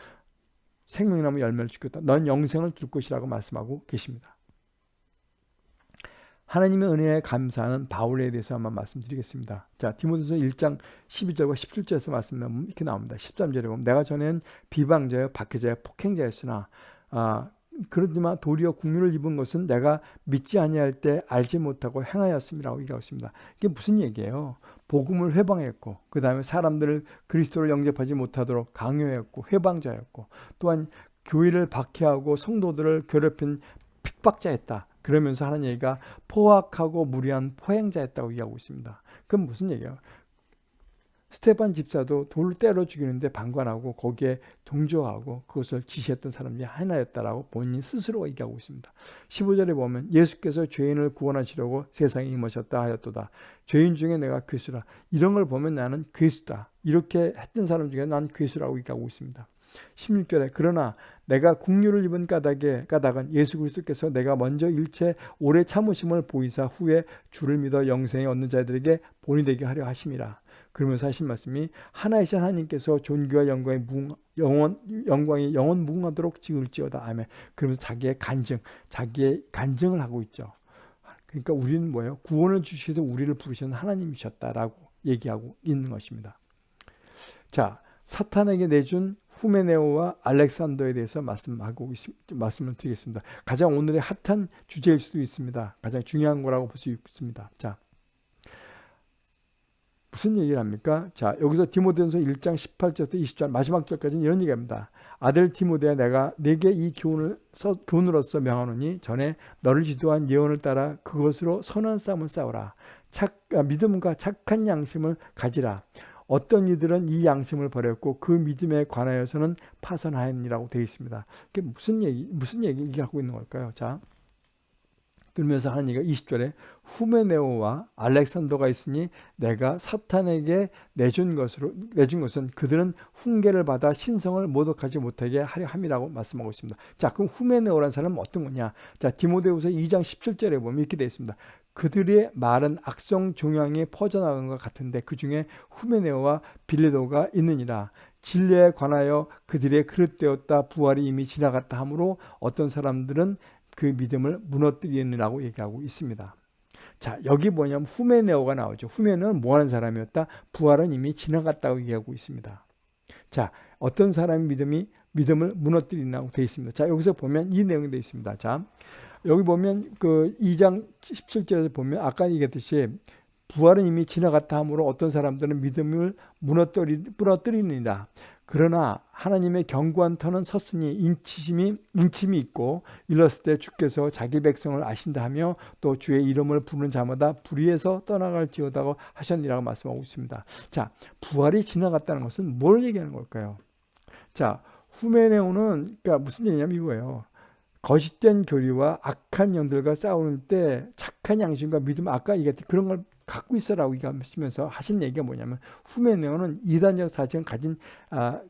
생명나무 열매를 주겠다. 넌 영생을 줄 것이라고 말씀하고 계십니다. 하나님의 은혜에 감사하는 바울에 대해서 한번 말씀드리겠습니다. 자, 디모데서 1장 12절과 17절에서 말씀하면 이렇게 나옵니다. 13절에 보면 내가 전엔 비방자여 박해자여 폭행자였으나 아, 그렇지만 도리어 국류를 입은 것은 내가 믿지 아니할 때 알지 못하고 행하였음이라고 얘기하고 있습니다. 이게 무슨 얘기예요? 복음을 회방했고 그 다음에 사람들을 그리스도를 영접하지 못하도록 강요했고 회방자였고 또한 교회를 박해하고 성도들을 괴롭힌 핍박자였다. 그러면서 하는 얘기가 포악하고 무리한 포행자였다고 얘기하고 있습니다. 그럼 무슨 얘기예요? 스테반 집사도 돌을 때려 죽이는데 방관하고 거기에 동조하고 그것을 지시했던 사람 중에 하나였다라고 본인 스스로 얘기하고 있습니다. 15절에 보면 예수께서 죄인을 구원하시려고 세상에 임하셨다 하였도다. 죄인 중에 내가 괴수라. 이런 걸 보면 나는 괴수다. 이렇게 했던 사람 중에 난 괴수라고 얘기하고 있습니다. 16절에 그러나 내가 국류를 입은 까닭에 까닭은 예수 그리스도께서 내가 먼저 일체 오래 참으심을 보이사 후에 주를 믿어 영생에 얻는 자들에게 본이 되게 하려 하심이라. 그러면서 하신 말씀이 하나이신 하나님께서 존귀와 영광이 무궁, 영원 영광이 영원 무궁하도록 지을지어다. 아멘. 그러면서 자기의 간증, 자기의 간증을 하고 있죠. 그러니까 우리는 뭐예요? 구원을 주시기도 우리를 부르시는 하나님이셨다라고 얘기하고 있는 것입니다. 자, 사탄에게 내준 후메네오와 알렉산더에 대해서 말씀하고 말씀을 드리겠습니다. 가장 오늘의 핫한 주제일 수도 있습니다. 가장 중요한 거라고 볼 수 있습니다. 자, 무슨 얘기를 합니까? 자, 여기서 디모데전서 1장 18절부터 20절 마지막 절까지는 이런 얘기합니다. 아들 디모데야 내가 내게 이 교훈을 서, 교훈으로서 명하노니 전에 너를 지도한 예언을 따라 그것으로 선한 싸움을 싸우라. 착, 아, 믿음과 착한 양심을 가지라. 어떤 이들은 이 양심을 버렸고 그 믿음에 관하여서는 파선하였니라고 되어 있습니다. 그게 무슨 얘기 무슨 얘기하고 있는 걸까요? 자. 그러면서 하는 얘기가 20절에 후메네오와 알렉산더가 있으니 내가 사탄에게 내준 것으로 내준 것은 그들은 훈계를 받아 신성을 모독하지 못하게 하려 함이라고 말씀하고 있습니다. 자, 그럼 후메네오라는 사람은 어떤 거냐? 자, 디모데후서 2장 17절에 보면 이렇게 되어 있습니다. 그들의 말은 악성 종양이 퍼져나간 것 같은데 그 중에 후메네오와 빌레도가 있느니라. 진리에 관하여 그들의 그릇되었다 부활이 이미 지나갔다 하므로 어떤 사람들은 그 믿음을 무너뜨리느라고 얘기하고 있습니다. 자 여기 뭐냐면 후메네오가 나오죠. 후메는 뭐하는 사람이었다? 부활은 이미 지나갔다고 얘기하고 있습니다. 자 어떤 사람이 믿음이 믿음을 무너뜨리라고 되어 있습니다. 자 여기서 보면 이 내용이 되어 있습니다. 자 여기 보면 그 2장 17절에 보면 아까 얘기했듯이 부활은 이미 지나갔다 하므로 어떤 사람들은 믿음을 무너뜨리, 무너뜨리느니라. 그러나 하나님의 견고한 터는 섰으니 인치심이 인침이 있고 일렀을 때 주께서 자기 백성을 아신다 하며 또 주의 이름을 부르는 자마다 불의에서 떠나갈지어다고 하셨니라고 말씀하고 있습니다. 자, 부활이 지나갔다는 것은 뭘 얘기하는 걸까요? 자, 후메네오는 그러니까 무슨 얘기냐면 이거예요. 거짓된 교리와 악한 영들과 싸우는 때 착한 양심과 믿음 아까 얘기했던 그런 걸 갖고 있어라고 얘기하시면서 하신 얘기가 뭐냐면 후메네오는 이단적 사정을 가진 아,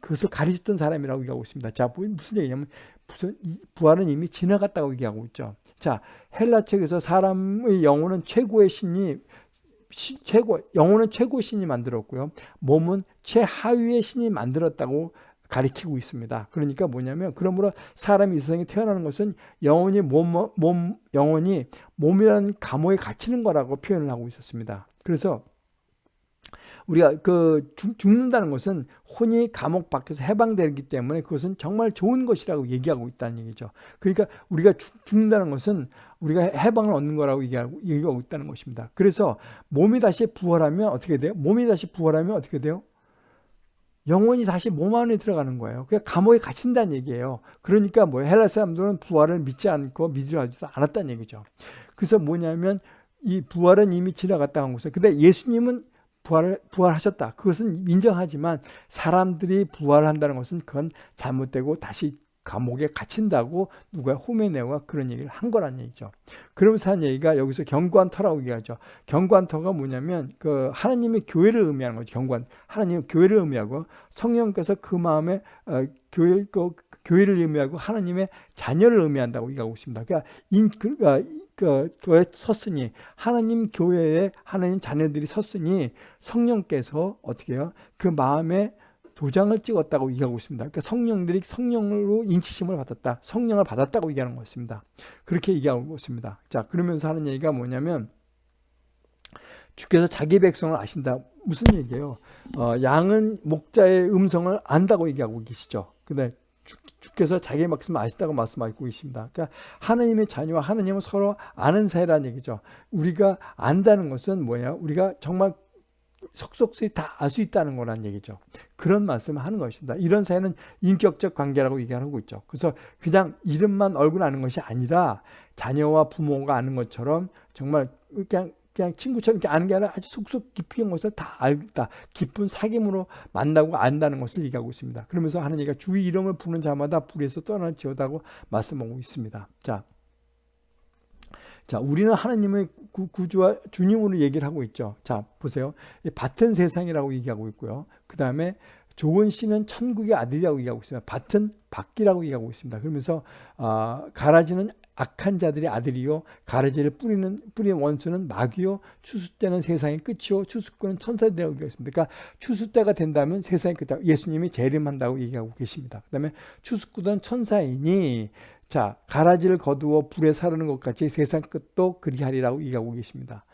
그것을 가르쳤던 사람이라고 얘기하고 있습니다. 자, 뭐 무슨 얘기냐면 무슨 부활은 이미 지나갔다고 얘기하고 있죠. 자, 헬라 책에서 사람의 영혼은 최고의 신이 시, 최고 영혼은 최고 신이 만들었고요. 몸은 최하위의 신이 만들었다고 가리키고 있습니다. 그러니까 뭐냐면 그러므로 사람이 이 세상에 태어나는 것은 영혼이 몸, 몸 영혼이 몸이라는 감옥에 갇히는 거라고 표현을 하고 있었습니다. 그래서 우리가 그 죽, 는다는 것은 혼이 감옥 밖에서 해방되기 때문에 그것은 정말 좋은 것이라고 얘기하고 있다는 얘기죠. 그러니까 우리가 죽는다는 것은 우리가 해방을 얻는 거라고 얘기하고, 얘기하고 있다는 것입니다. 그래서 몸이 다시 부활하면 어떻게 돼요? 몸이 다시 부활하면 어떻게 돼요? 영혼이 다시 몸 안에 들어가는 거예요. 그냥 감옥에 갇힌다는 얘기예요. 그러니까 뭐 헬라 사람들은 부활을 믿지 않고 믿으려 하지도 않았다는 얘기죠. 그래서 뭐냐면 이 부활은 이미 지나갔다 한 것은 근데 예수님은 부활을 부활하셨다. 그것은 인정하지만 사람들이 부활한다는 것은 그건 잘못되고 다시 감옥에 갇힌다고 누가 호메네오가 그런 얘기를 한 거란 얘기죠. 그러면서 한 얘기가 여기서 경관터라고 얘기하죠. 경관터가 뭐냐면 그 하나님의 교회를 의미하는 거죠. 경관 하나님 교회를 의미하고 성령께서 그 마음에 어, 교회 그, 교회를 의미하고 하나님의 자녀를 의미한다고 얘기하고 있습니다. 그러니까 인, 그, 어, 그 교회 섰으니 하나님 교회에 하나님 자녀들이 섰으니 성령께서 어떻게 해요? 그 마음에 도장을 찍었다고 얘기하고 있습니다. 그러니까 성령들이 성령으로 인치심을 받았다. 성령을 받았다고 얘기하는 것입니다. 그렇게 얘기하고 있습니다. 자, 그러면서 하는 얘기가 뭐냐면 주께서 자기 백성을 아신다. 무슨 얘기예요? 어, 양은 목자의 음성을 안다고 얘기하고 계시죠. 근데 주께서 자기 말씀 아시다고 말씀하고 계십니다. 그러니까 하나님의 자녀와 하나님은 서로 아는 사이라는 얘기죠. 우리가 안다는 것은 뭐냐? 우리가 정말 속속들이 다 알 수 있다는 거란 얘기죠. 그런 말씀을 하는 것입니다. 이런 사이는 인격적 관계라고 얘기하고 있죠. 그래서 그냥 이름만 얼굴 아는 것이 아니라 자녀와 부모가 아는 것처럼 정말 그냥 그냥 친구처럼 이렇게 아는 게 아니라 아주 속속 한 것을 다 알다. 깊은 사귐으로 만나고 안다는 것을 얘기하고 있습니다. 그러면서 하는 얘기가 주의 이름을 부는 자마다 불에서 떠날지어다고 말씀하고 있습니다. 자, 자, 우리는 하나님의 구 주와 주님으로 얘기를 하고 있죠. 자, 보세요. 밭은 세상이라고 얘기하고 있고요. 그 다음에 좋은 씨는 천국의 아들이라고 얘기하고 있습니다. 밭은 밖이라고 얘기하고 있습니다. 그러면서 어, 가라지는 악한 자들의 아들이요 가라지를 뿌리는 뿌리는 원수는 마귀요 추수 때는 세상의 끝이요 추수꾼은 천사들이라고 얘기했습니다. 그러니까 추수 때가 된다면 세상의 끝이다. 예수님이 재림한다고 얘기하고 계십니다. 그다음에 추수꾼은 천사이니 자, 가라지를 거두어 불에 사르는 것 같이 세상 끝도 그리하리라고 얘기하고 계십니다.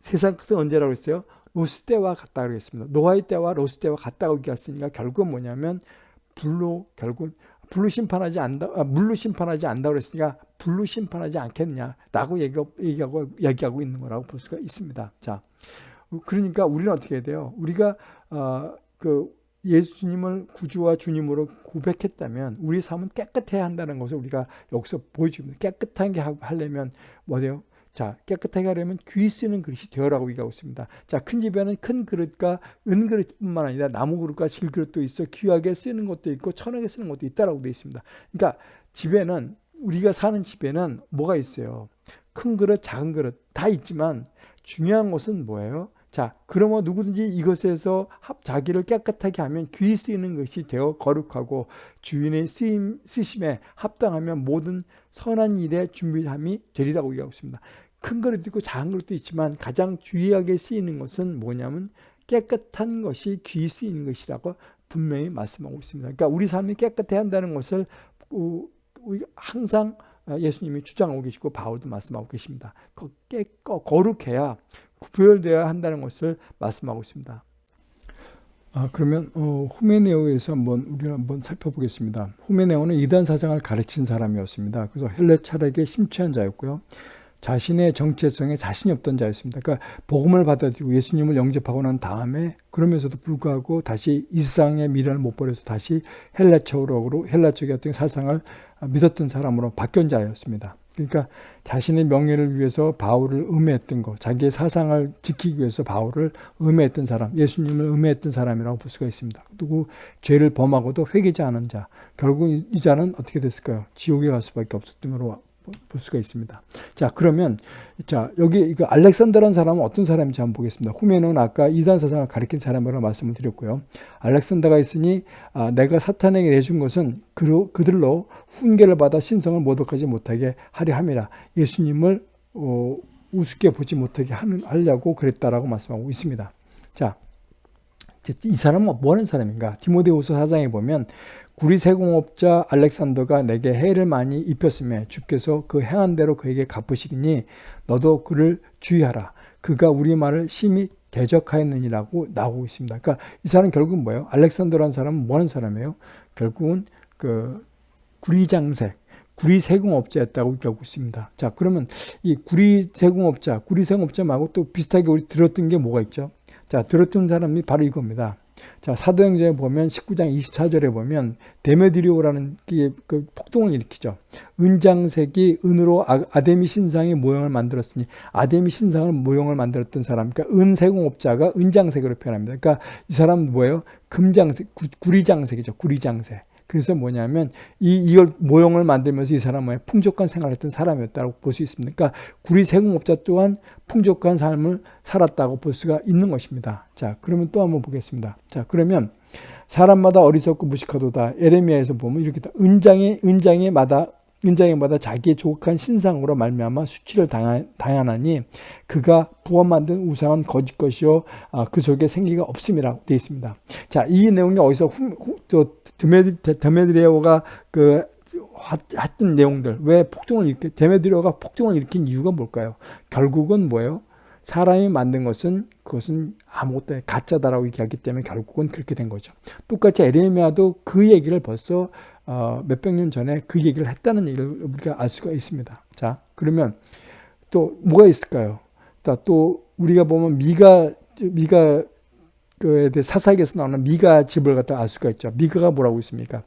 세상 끝은 언제라고 했어요? 로스 때와 같다고 했습니다. 노아의 때와 로스 때와 같다고 얘기했으니까 결국은 뭐냐면 불로 결국 불로 심판하지 않다, 아, 물로 심판하지 않다고 그랬으니까 불로 심판하지 않겠냐라고 얘기하고, 얘기하고 있는 거라고 볼 수가 있습니다. 자, 그러니까 우리는 어떻게 해야 돼요? 우리가 어, 그 예수님을 구주와 주님으로 고백했다면 우리 삶은 깨끗해야 한다는 것을 우리가 여기서 보여줍니다. 깨끗하게 하려면 뭐예요? 자, 깨끗하게 하려면 귀 쓰는 그릇이 되어라고 얘기하고 있습니다. 자, 큰 집에는 큰 그릇과 은 그릇뿐만 아니라 나무 그릇과 질 그릇도 있어 귀하게 쓰는 것도 있고 천하게 쓰는 것도 있다라고 되어 있습니다. 그러니까 집에는 우리가 사는 집에는 뭐가 있어요? 큰 그릇, 작은 그릇 다 있지만 중요한 것은 뭐예요? 자, 그러면 누구든지 이것에서 자기를 깨끗하게 하면 귀 쓰이는 것이 되어 거룩하고 주인의 쓰임, 쓰심에 합당하면 모든 선한 일에 준비함이 되리라고 얘기하고 있습니다. 큰 그릇도 있고 작은 그릇도 있지만 가장 주의하게 쓰이는 것은 뭐냐면 깨끗한 것이 귀 쓰이는 것이라고 분명히 말씀하고 있습니다. 그러니까 우리 삶이 깨끗해야 한다는 것을 항상 예수님이 주장하고 계시고 바울도 말씀하고 계십니다. 깨, 거룩해야 구별되어야 한다는 것을 말씀하고 있습니다. 아, 그러면 어, 후메네오에서 한번 우리가 한번 살펴보겠습니다. 후메네오는 이단 사상을 가르친 사람이었습니다. 그래서 헬레 철학에 심취한 자였고요. 자신의 정체성에 자신이 없던 자였습니다. 그러니까 복음을 받아들이고 예수님을 영접하고 난 다음에 그러면서도 불구하고 다시 이 세상의 미련을 못 버려서 다시 헬라적으로 헬라적의 어떤 사상을 믿었던 사람으로 바뀐 자였습니다. 그러니까 자신의 명예를 위해서 바울을 음해했던 것, 자기의 사상을 지키기 위해서 바울을 음해했던 사람, 예수님을 음해했던 사람이라고 볼 수가 있습니다. 누구 죄를 범하고도 회개지 않은 자, 결국 이 자는 어떻게 됐을까요? 지옥에 갈 수밖에 없었던 걸로 볼 수가 있습니다. 자, 그러면 자, 여기 이거 알렉산더라는 사람은 어떤 사람인지 한번 보겠습니다. 후면은 아까 이단 사상을 가리킨 사람이라고 말씀을 드렸고요. 알렉산더가 있으니 아, 내가 사탄에게 내준 것은 그, 그들로 훈계를 받아 신성을 모독하지 못하게 하려 함이라. 예수님을 어, 우습게 보지 못하게 하는, 하려고 그랬다라고 말씀하고 있습니다. 자, 이 사람은 뭐 하는 사람인가? 디모데후서 4장에 보면 구리 세공업자 알렉산더가 내게 해를 많이 입혔음에 주께서 그 행한 대로 그에게 갚으시리니 너도 그를 주의하라. 그가 우리 말을 심히 대적하였느니라고 나오고 있습니다. 그러니까 이 사람 결국 뭐예요? 알렉산더라는 사람은 뭐 하는 사람이에요? 결국은 그 구리장색, 구리 세공업자였다고 얘기하고 있습니다. 자, 그러면 이 구리 세공업자, 구리 세공업자 말고 또 비슷하게 우리 들었던 게 뭐가 있죠? 자, 들었던 사람이 바로 이겁니다. 자, 사도행전에 보면 19장 24절에 보면 데메드리오라는 그 폭동을 일으키죠. 은장색이 은으로 아, 아데미 신상의 모형을 만들었으니 아데미 신상을 모형을 만들었던 사람, 그러니까 은세공업자가 은장색으로 표현합니다. 그러니까 이 사람은 뭐예요? 금장색, 구리장색이죠. 구리장색. 그래서 뭐냐면 이 이걸 모형을 만들면서 이 사람은 풍족한 생활을 했던 사람이었다고 볼 수 있습니다. 그러니까 구리 세공업자 또한 풍족한 삶을 살았다고 볼 수가 있는 것입니다. 자, 그러면 또 한번 보겠습니다. 자, 그러면 사람마다 어리석고 무식하도다. 에레미야에서 보면 이렇게 은장이 은장이마다 은장이마다 자기의 조각한 신상으로 말미암아 수치를 당하나니 그가 부어 만든 우상은 거짓 것이요 아, 그 속에 생기가 없음이라고 되어 있습니다. 자, 이 내용이 어디서 후, 후, 또 드메드레오가 그 했던 내용들 왜 폭동을 일으켜 데메드레오가 폭동을 일으킨 이유가 뭘까요? 결국은 뭐예요? 사람이 만든 것은 그것은 아무것도 가짜다라고 얘기하기 때문에 결국은 그렇게 된 거죠. 똑같이 에레미야도 그 얘기를 벌써 어, 몇백 년 전에 그 얘기를 했다는 얘기를 우리가 알 수가 있습니다. 자, 그러면 또 뭐가 있을까요? 또 우리가 보면 미가 미가 그에 대해 사사기에서 나오는 미가 집을 갖다 알 수가 있죠. 미가가 뭐라고 있습니까?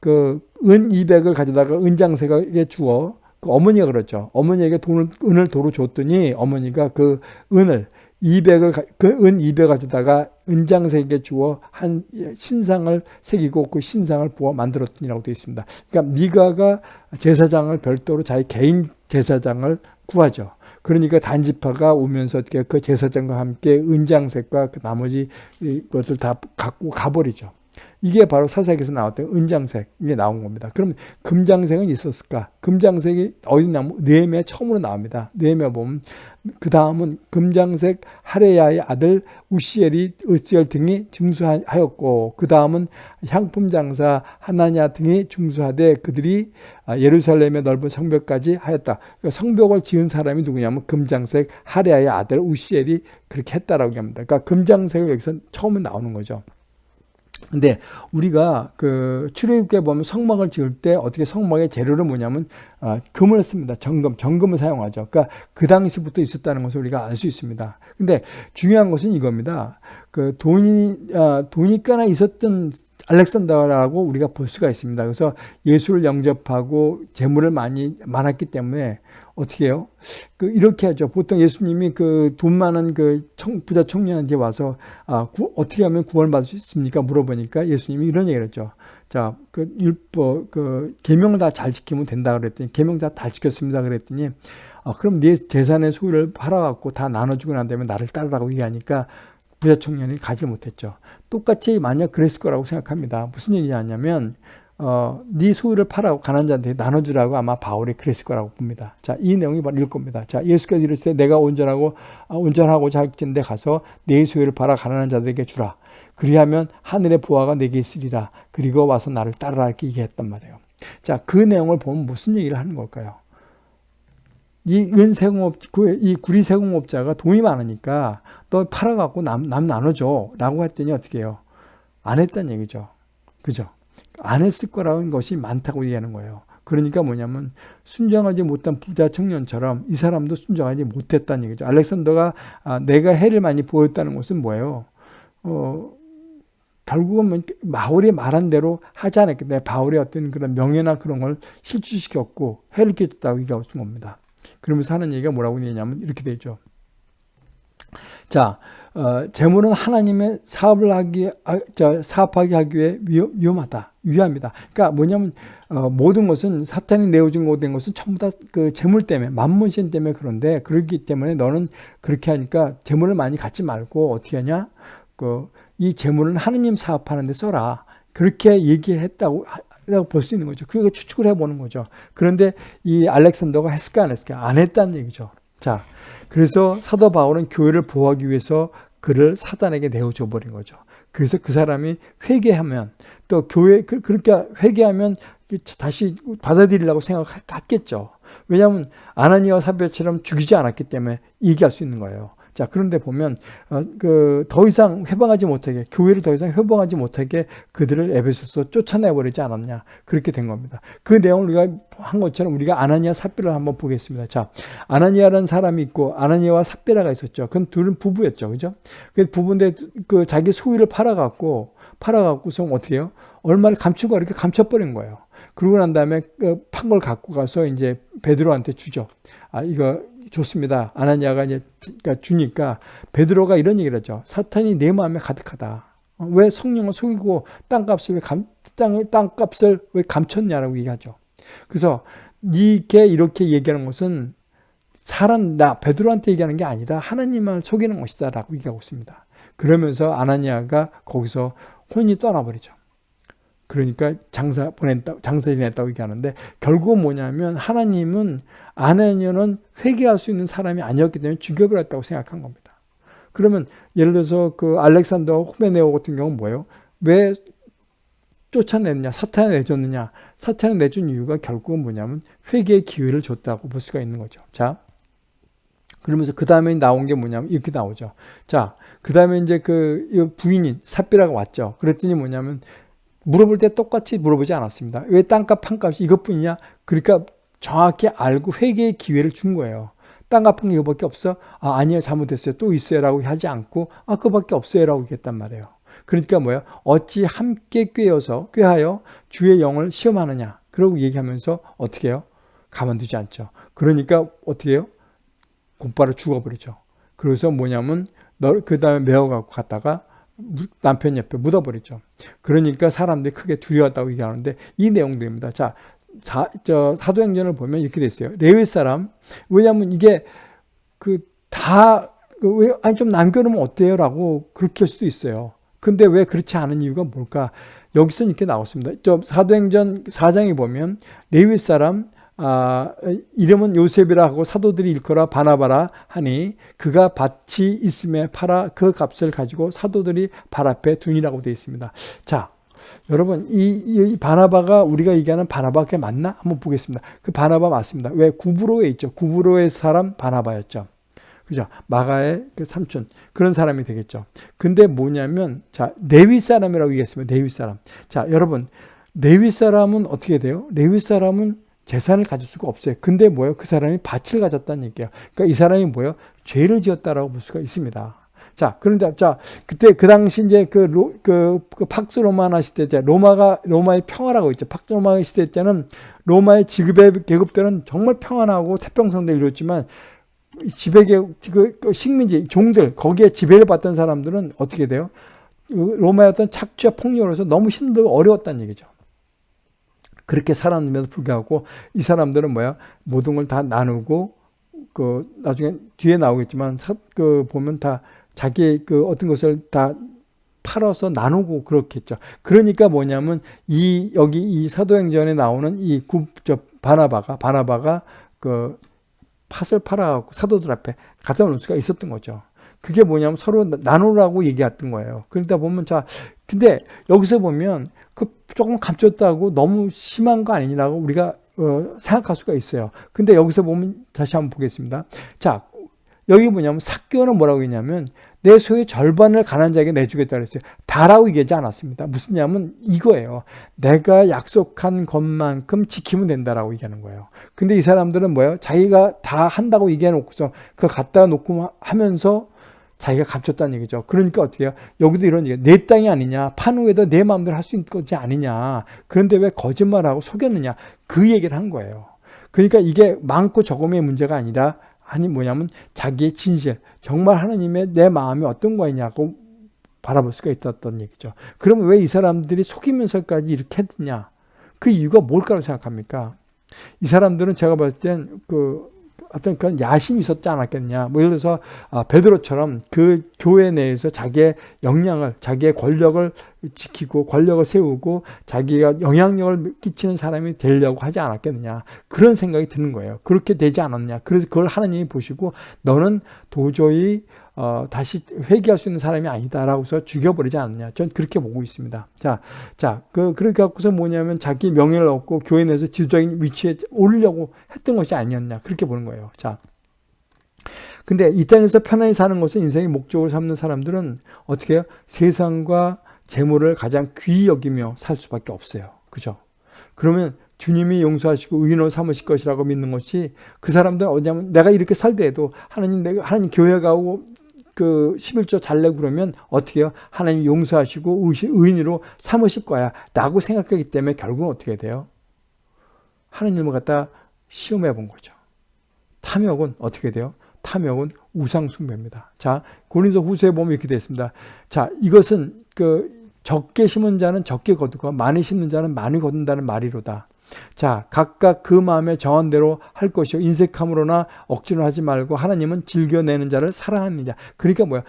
그 은 200을 가져다가 은장색에게 주어 그 어머니가 그렇죠. 어머니에게 돈을 은을 도로 줬더니 어머니가 그 은을 200을 그은 200 가져다가 은장색에 주어 한 신상을 새기고 그 신상을 부어 만들었더니라고 되어 있습니다. 그러니까 미가가 제사장을 별도로 자기 개인 제사장을 구하죠. 그러니까 단지파가 오면서 그 제사장과 함께 은장색과 그 나머지 것을 다 갖고 가버리죠. 이게 바로 사사기에서 나왔던 은장색 이게 나온 겁니다. 그럼 금장색은 있었을까? 금장색이 어디 나면 느헤미야 처음으로 나옵니다. 느헤미야 보면 그 다음은 금장색 하레야의 아들 우시엘이 으스엘 등이 중수하였고 그 다음은 향품 장사 하나냐 등이 중수하되 그들이 예루살렘의 넓은 성벽까지 하였다. 그러니까 성벽을 지은 사람이 누구냐면 금장색 하레야의 아들 우시엘이 그렇게 했다라고 합니다. 그러니까 금장색이 여기서 처음에 나오는 거죠. 근데 우리가 그 출애굽기에 보면 성막을 지을 때 어떻게 성막의 재료를 뭐냐면 어, 금을 씁니다. 정금, 정금을 사용하죠. 그러니까 그 당시부터 있었다는 것을 우리가 알 수 있습니다. 근데 중요한 것은 이겁니다. 그 돈이 어, 돈이 꽤나 있었던 알렉산더라고 우리가 볼 수가 있습니다. 그래서 예수를 영접하고 재물을 많이 많았기 때문에 어떻게 해요? 그 이렇게 하죠. 보통 예수님이 그 돈 많은 그 청, 부자 청년한테 와서 아, 구, 어떻게 하면 구원받을 수 있습니까? 물어보니까 예수님이 이런 얘기를 했죠. 자, 그 율법 그 계명 다 잘 지키면 된다 그랬더니 계명 다 잘 지켰습니다 그랬더니 아, 그럼 네 재산의 소유를 팔아 갖고 다 나눠 주고 난 다음에 나를 따르라고 얘기하니까 부자 청년이 가지 못했죠. 똑같이 만약 그랬을 거라고 생각합니다. 무슨 얘기냐면 어, 네 소유를 팔아고 가난 자한테 나눠주라고 아마 바울이 그랬을 거라고 봅니다. 자, 이 내용이 바로 이럴 겁니다. 자, 예수께서 이르시되 내가 온전하고 어, 온전하고 자격진 데 가서 네 소유를 팔아 가난한 자들에게 주라. 그리하면 하늘의 부하가 내게 있으리라. 그리고 와서 나를 따르라 이렇게 얘기했단 말이에요. 자, 그 내용을 보면 무슨 얘기를 하는 걸까요? 이 은세공업, 이 구리세공업자가 돈이 많으니까 너 팔아갖고 남, 남 나눠줘. 라고 했더니 어떻게 해요? 안 했단 얘기죠. 그죠? 안 했을 거라는 것이 많다고 얘기하는 거예요. 그러니까 뭐냐면 순정하지 못한 부자 청년처럼 이 사람도 순정하지 못했다는 얘기죠. 알렉산더가 아, 내가 해를 많이 보였다는 것은 뭐예요? 어, 결국은 뭐 바울이 말한 대로 하지 않았기 바울의 어떤 그런 명예나 그런 걸 실추시켰고 해를 끼쳤다고 얘기하고 있는 겁니다. 그러면서 하는 얘기가 뭐라고 얘기냐면 이렇게 되죠. 자, 어, 재물은 하나님의 사업을 하기, 아, 저, 사업하게 하기 위해 위험, 하다 위험합니다. 그러니까 뭐냐면, 어, 모든 것은 사탄이 내어준 된 것은 전부 다 그 재물 때문에, 만문신 때문에 그런데, 그렇기 때문에 너는 그렇게 하니까 재물을 많이 갖지 말고 어떻게 하냐? 그, 이 재물은 하느님 사업하는데 써라. 그렇게 얘기했다고 볼수 있는 거죠. 그거 추측을 해보는 거죠. 그런데 이 알렉산더가 했을까 안 했을까? 안 했다는 얘기죠. 자, 그래서 사도 바울은 교회를 보호하기 위해서 그를 사단에게 내어줘 버린 거죠. 그래서 그 사람이 회개하면 또 교회 그, 그렇게 회개하면 다시 받아들이려고 생각했겠죠. 왜냐하면 아나니와 사비처럼 죽이지 않았기 때문에 얘기할 수 있는 거예요. 자, 그런데 보면 어, 그더 이상 회방하지 못하게 교회를 더 이상 회방하지 못하게 그들을 에베소서 쫓아내 버리지 않았냐 그렇게 된 겁니다. 그 내용을 우리가 한 것처럼 우리가 아나니아 삽비를 한번 보겠습니다. 자, 아나니아라는 사람이 있고 아나니아와 삽비라가 있었죠. 그 둘은 부부였죠, 그죠? 그 부부인데 그 자기 소유를 팔아 갖고 팔아 갖고서 어떻게 해요? 얼마를 감추고 이렇게 감춰 버린 거예요. 그러고 난 다음에 그 판 걸 갖고 가서 이제 베드로한테 주죠. 아, 이거 좋습니다. 아나니아가 이제 그러니까 주니까 베드로가 이런 얘기를 하죠. 사탄이 내 마음에 가득하다. 어, 왜 성령을 속이고 땅값을 왜 감, 땅, 땅값을 왜 감췄냐라고 얘기하죠. 그래서 이게 이렇게 얘기하는 것은 사람, 나, 베드로한테 얘기하는 게 아니라 하나님을 속이는 것이다 라고 얘기하고 있습니다. 그러면서 아나니아가 거기서 혼이 떠나버리죠. 그러니까 장사 보냈다, 장사 지냈다고 얘기하는데 결국은 뭐냐면 하나님은 아나니아는 회개할 수 있는 사람이 아니었기 때문에 죽여버렸다고 생각한 겁니다. 그러면 예를 들어서 그 알렉산더 후메네오 같은 경우는 뭐예요? 왜 쫓아냈냐, 사탄을 내줬느냐? 사탄을 내준 이유가 결국은 뭐냐면 회개의 기회를 줬다고 볼 수가 있는 거죠. 자, 그러면서 그 다음에 나온 게 뭐냐면 이렇게 나오죠. 자, 그 다음에 이제 그 부인인 삽비라가 왔죠. 그랬더니 뭐냐면 물어볼 때 똑같이 물어보지 않았습니다. 왜 땅값 판값이 이것뿐이냐? 그러니까 정확히 알고 회개의 기회를 준 거예요. 땅값 판 이거밖에 없어? 아, 아니요, 잘못했어요. 또 있어요. 라고 하지 않고, 아, 그거밖에 없어요. 라고 얘기했단 말이에요. 그러니까 뭐야? 어찌 함께 꿰어서, 꿰하여 주의 영을 시험하느냐? 그러고 얘기하면서 어떻게 해요? 가만두지 않죠. 그러니까 어떻게 해요? 곧바로 죽어버리죠. 그래서 뭐냐면, 널그 다음에 메어갖고 갔다가 남편 옆에 묻어버리죠. 그러니까 사람들이 크게 두려웠다고 얘기하는데 이 내용들입니다. 자, 자, 저 사도행전을 보면 이렇게 돼 있어요. 레위 사람 왜냐하면 이게 그다 그왜 아니 좀 남겨놓으면 어때요 라고 그렇게 할 수도 있어요. 근데 왜 그렇지 않은 이유가 뭘까? 여기서 이렇게 나왔습니다. 저 사도행전 4장에 보면 레위 사람 아, 이름은 요셉이라 하고 사도들이 일컬어 바나바라 하니 그가 밭이 있음에 팔아 그 값을 가지고 사도들이 발 앞에 둔이라고 되어 있습니다. 자, 여러분 이, 이 바나바가 우리가 얘기하는 바나바가 맞나? 한번 보겠습니다. 그 바나바 맞습니다. 왜 구브로에 있죠? 구브로의 사람 바나바였죠. 그죠? 마가의 그 삼촌 그런 사람이 되겠죠. 근데 뭐냐면 자 네위 사람이라고 얘기했습니다. 네위 사람. 자 여러분 네위 사람은 어떻게 돼요? 네위 사람은 재산을 가질 수가 없어요. 근데 뭐예요? 그 사람이 밭을 가졌다는 얘기예요. 그러니까 이 사람이 뭐예요? 죄를 지었다라고 볼 수가 있습니다. 자, 그런데 자 그때 그 당시 이제 그, 로, 그, 그 팍스 로마나 시대 때 로마가 로마의 평화라고 있죠. 팍스 로마 시대 때는 로마의 지급의 계급들은 정말 평안하고 태평성대 이뤘지만 지배계급, 그, 그 식민지, 종들, 거기에 지배를 받던 사람들은 어떻게 돼요? 그 로마의 어떤 착취와 폭력으로서 너무 힘들고 어려웠다는 얘기죠. 그렇게 살았음에도 불구하고 이 사람들은 뭐야 모든 걸 다 나누고 그 나중에 뒤에 나오겠지만 그 보면 다 자기 그 어떤 것을 다 팔아서 나누고 그렇겠죠. 그러니까 뭐냐면 이 여기 이 사도행전에 나오는 이저 바나바가 바나바가 그 팥을 팔아갖고 사도들 앞에 갖다 놓을 수가 있었던 거죠. 그게 뭐냐면 서로 나누라고 얘기했던 거예요. 그러다 보면 자 근데 여기서 보면 그 조금 감췄다고 너무 심한 거 아니냐고 우리가 어, 생각할 수가 있어요. 근데 여기서 보면 다시 한번 보겠습니다. 자, 여기 뭐냐면 사교는 뭐라고 했냐면 내 소유의 절반을 가난 자에게 내주겠다 그랬어요. 다라고 얘기하지 않았습니다. 무슨 냐면 이거예요. 내가 약속한 것만큼 지키면 된다라고 얘기하는 거예요. 근데 이 사람들은 뭐예요? 자기가 다 한다고 얘기해 놓고서 그거 갖다가 놓고 하면서 자기가 감췄다는 얘기죠. 그러니까 어떻게 해요? 여기도 이런 얘기야. 내 땅이 아니냐. 판 후에도 내 마음대로 할 수 있는 것이 아니냐. 그런데 왜 거짓말하고 속였느냐. 그 얘기를 한 거예요. 그러니까 이게 많고 적음의 문제가 아니라 아니 뭐냐면 자기의 진실. 정말 하나님의 내 마음이 어떤 거냐고 바라볼 수가 있었던 얘기죠. 그러면 왜 이 사람들이 속이면서까지 이렇게 했느냐. 그 이유가 뭘까라고 생각합니까? 이 사람들은 제가 봤을 땐그 어떤 그런 야심이 있었지 않았겠냐. 뭐 예를 들어서 아, 베드로처럼 그 교회 내에서 자기의 역량을, 자기의 권력을 지키고 권력을 세우고 자기가 영향력을 끼치는 사람이 되려고 하지 않았겠느냐. 그런 생각이 드는 거예요. 그렇게 되지 않았냐. 그래서 그걸 하나님이 보시고 너는 도저히 어, 다시 회개할 수 있는 사람이 아니다라고서 죽여버리지 않느냐. 전 그렇게 보고 있습니다. 자, 자, 그, 그렇게 갖고서 뭐냐면 자기 명예를 얻고 교회 내에서 지도적인 위치에 오르려고 했던 것이 아니었냐. 그렇게 보는 거예요. 자. 근데 이 땅에서 편안히 사는 것은 인생의 목적으로 삼는 사람들은 어떻게 해요? 세상과 재물을 가장 귀히 여기며 살 수밖에 없어요. 그죠? 그러면 주님이 용서하시고 의인으로 삼으실 것이라고 믿는 것이 그 사람들은 어디냐면 내가 이렇게 살더라도 하나님 내가 하나님 교회 가고 그 11조 잘 내고 그러면 어떻게 해요? 하나님 용서하시고 의인으로 삼으실 거야 라고 생각하기 때문에 결국은 어떻게 돼요? 하나님을 갖다 시험해 본 거죠. 탐욕은 어떻게 돼요? 탐욕은 우상숭배입니다. 자, 고린도 후서에 보면 이렇게 되어 있습니다. 자, 이것은 그 적게 심은 자는 적게 거두고 많이 심는 자는 많이 거둔다는 말이로다. 자, 각각 그 마음에 정한 대로 할 것이요. 인색함으로나 억지로 하지 말고 하나님은 즐겨내는 자를 자. 그러니까 뭐야?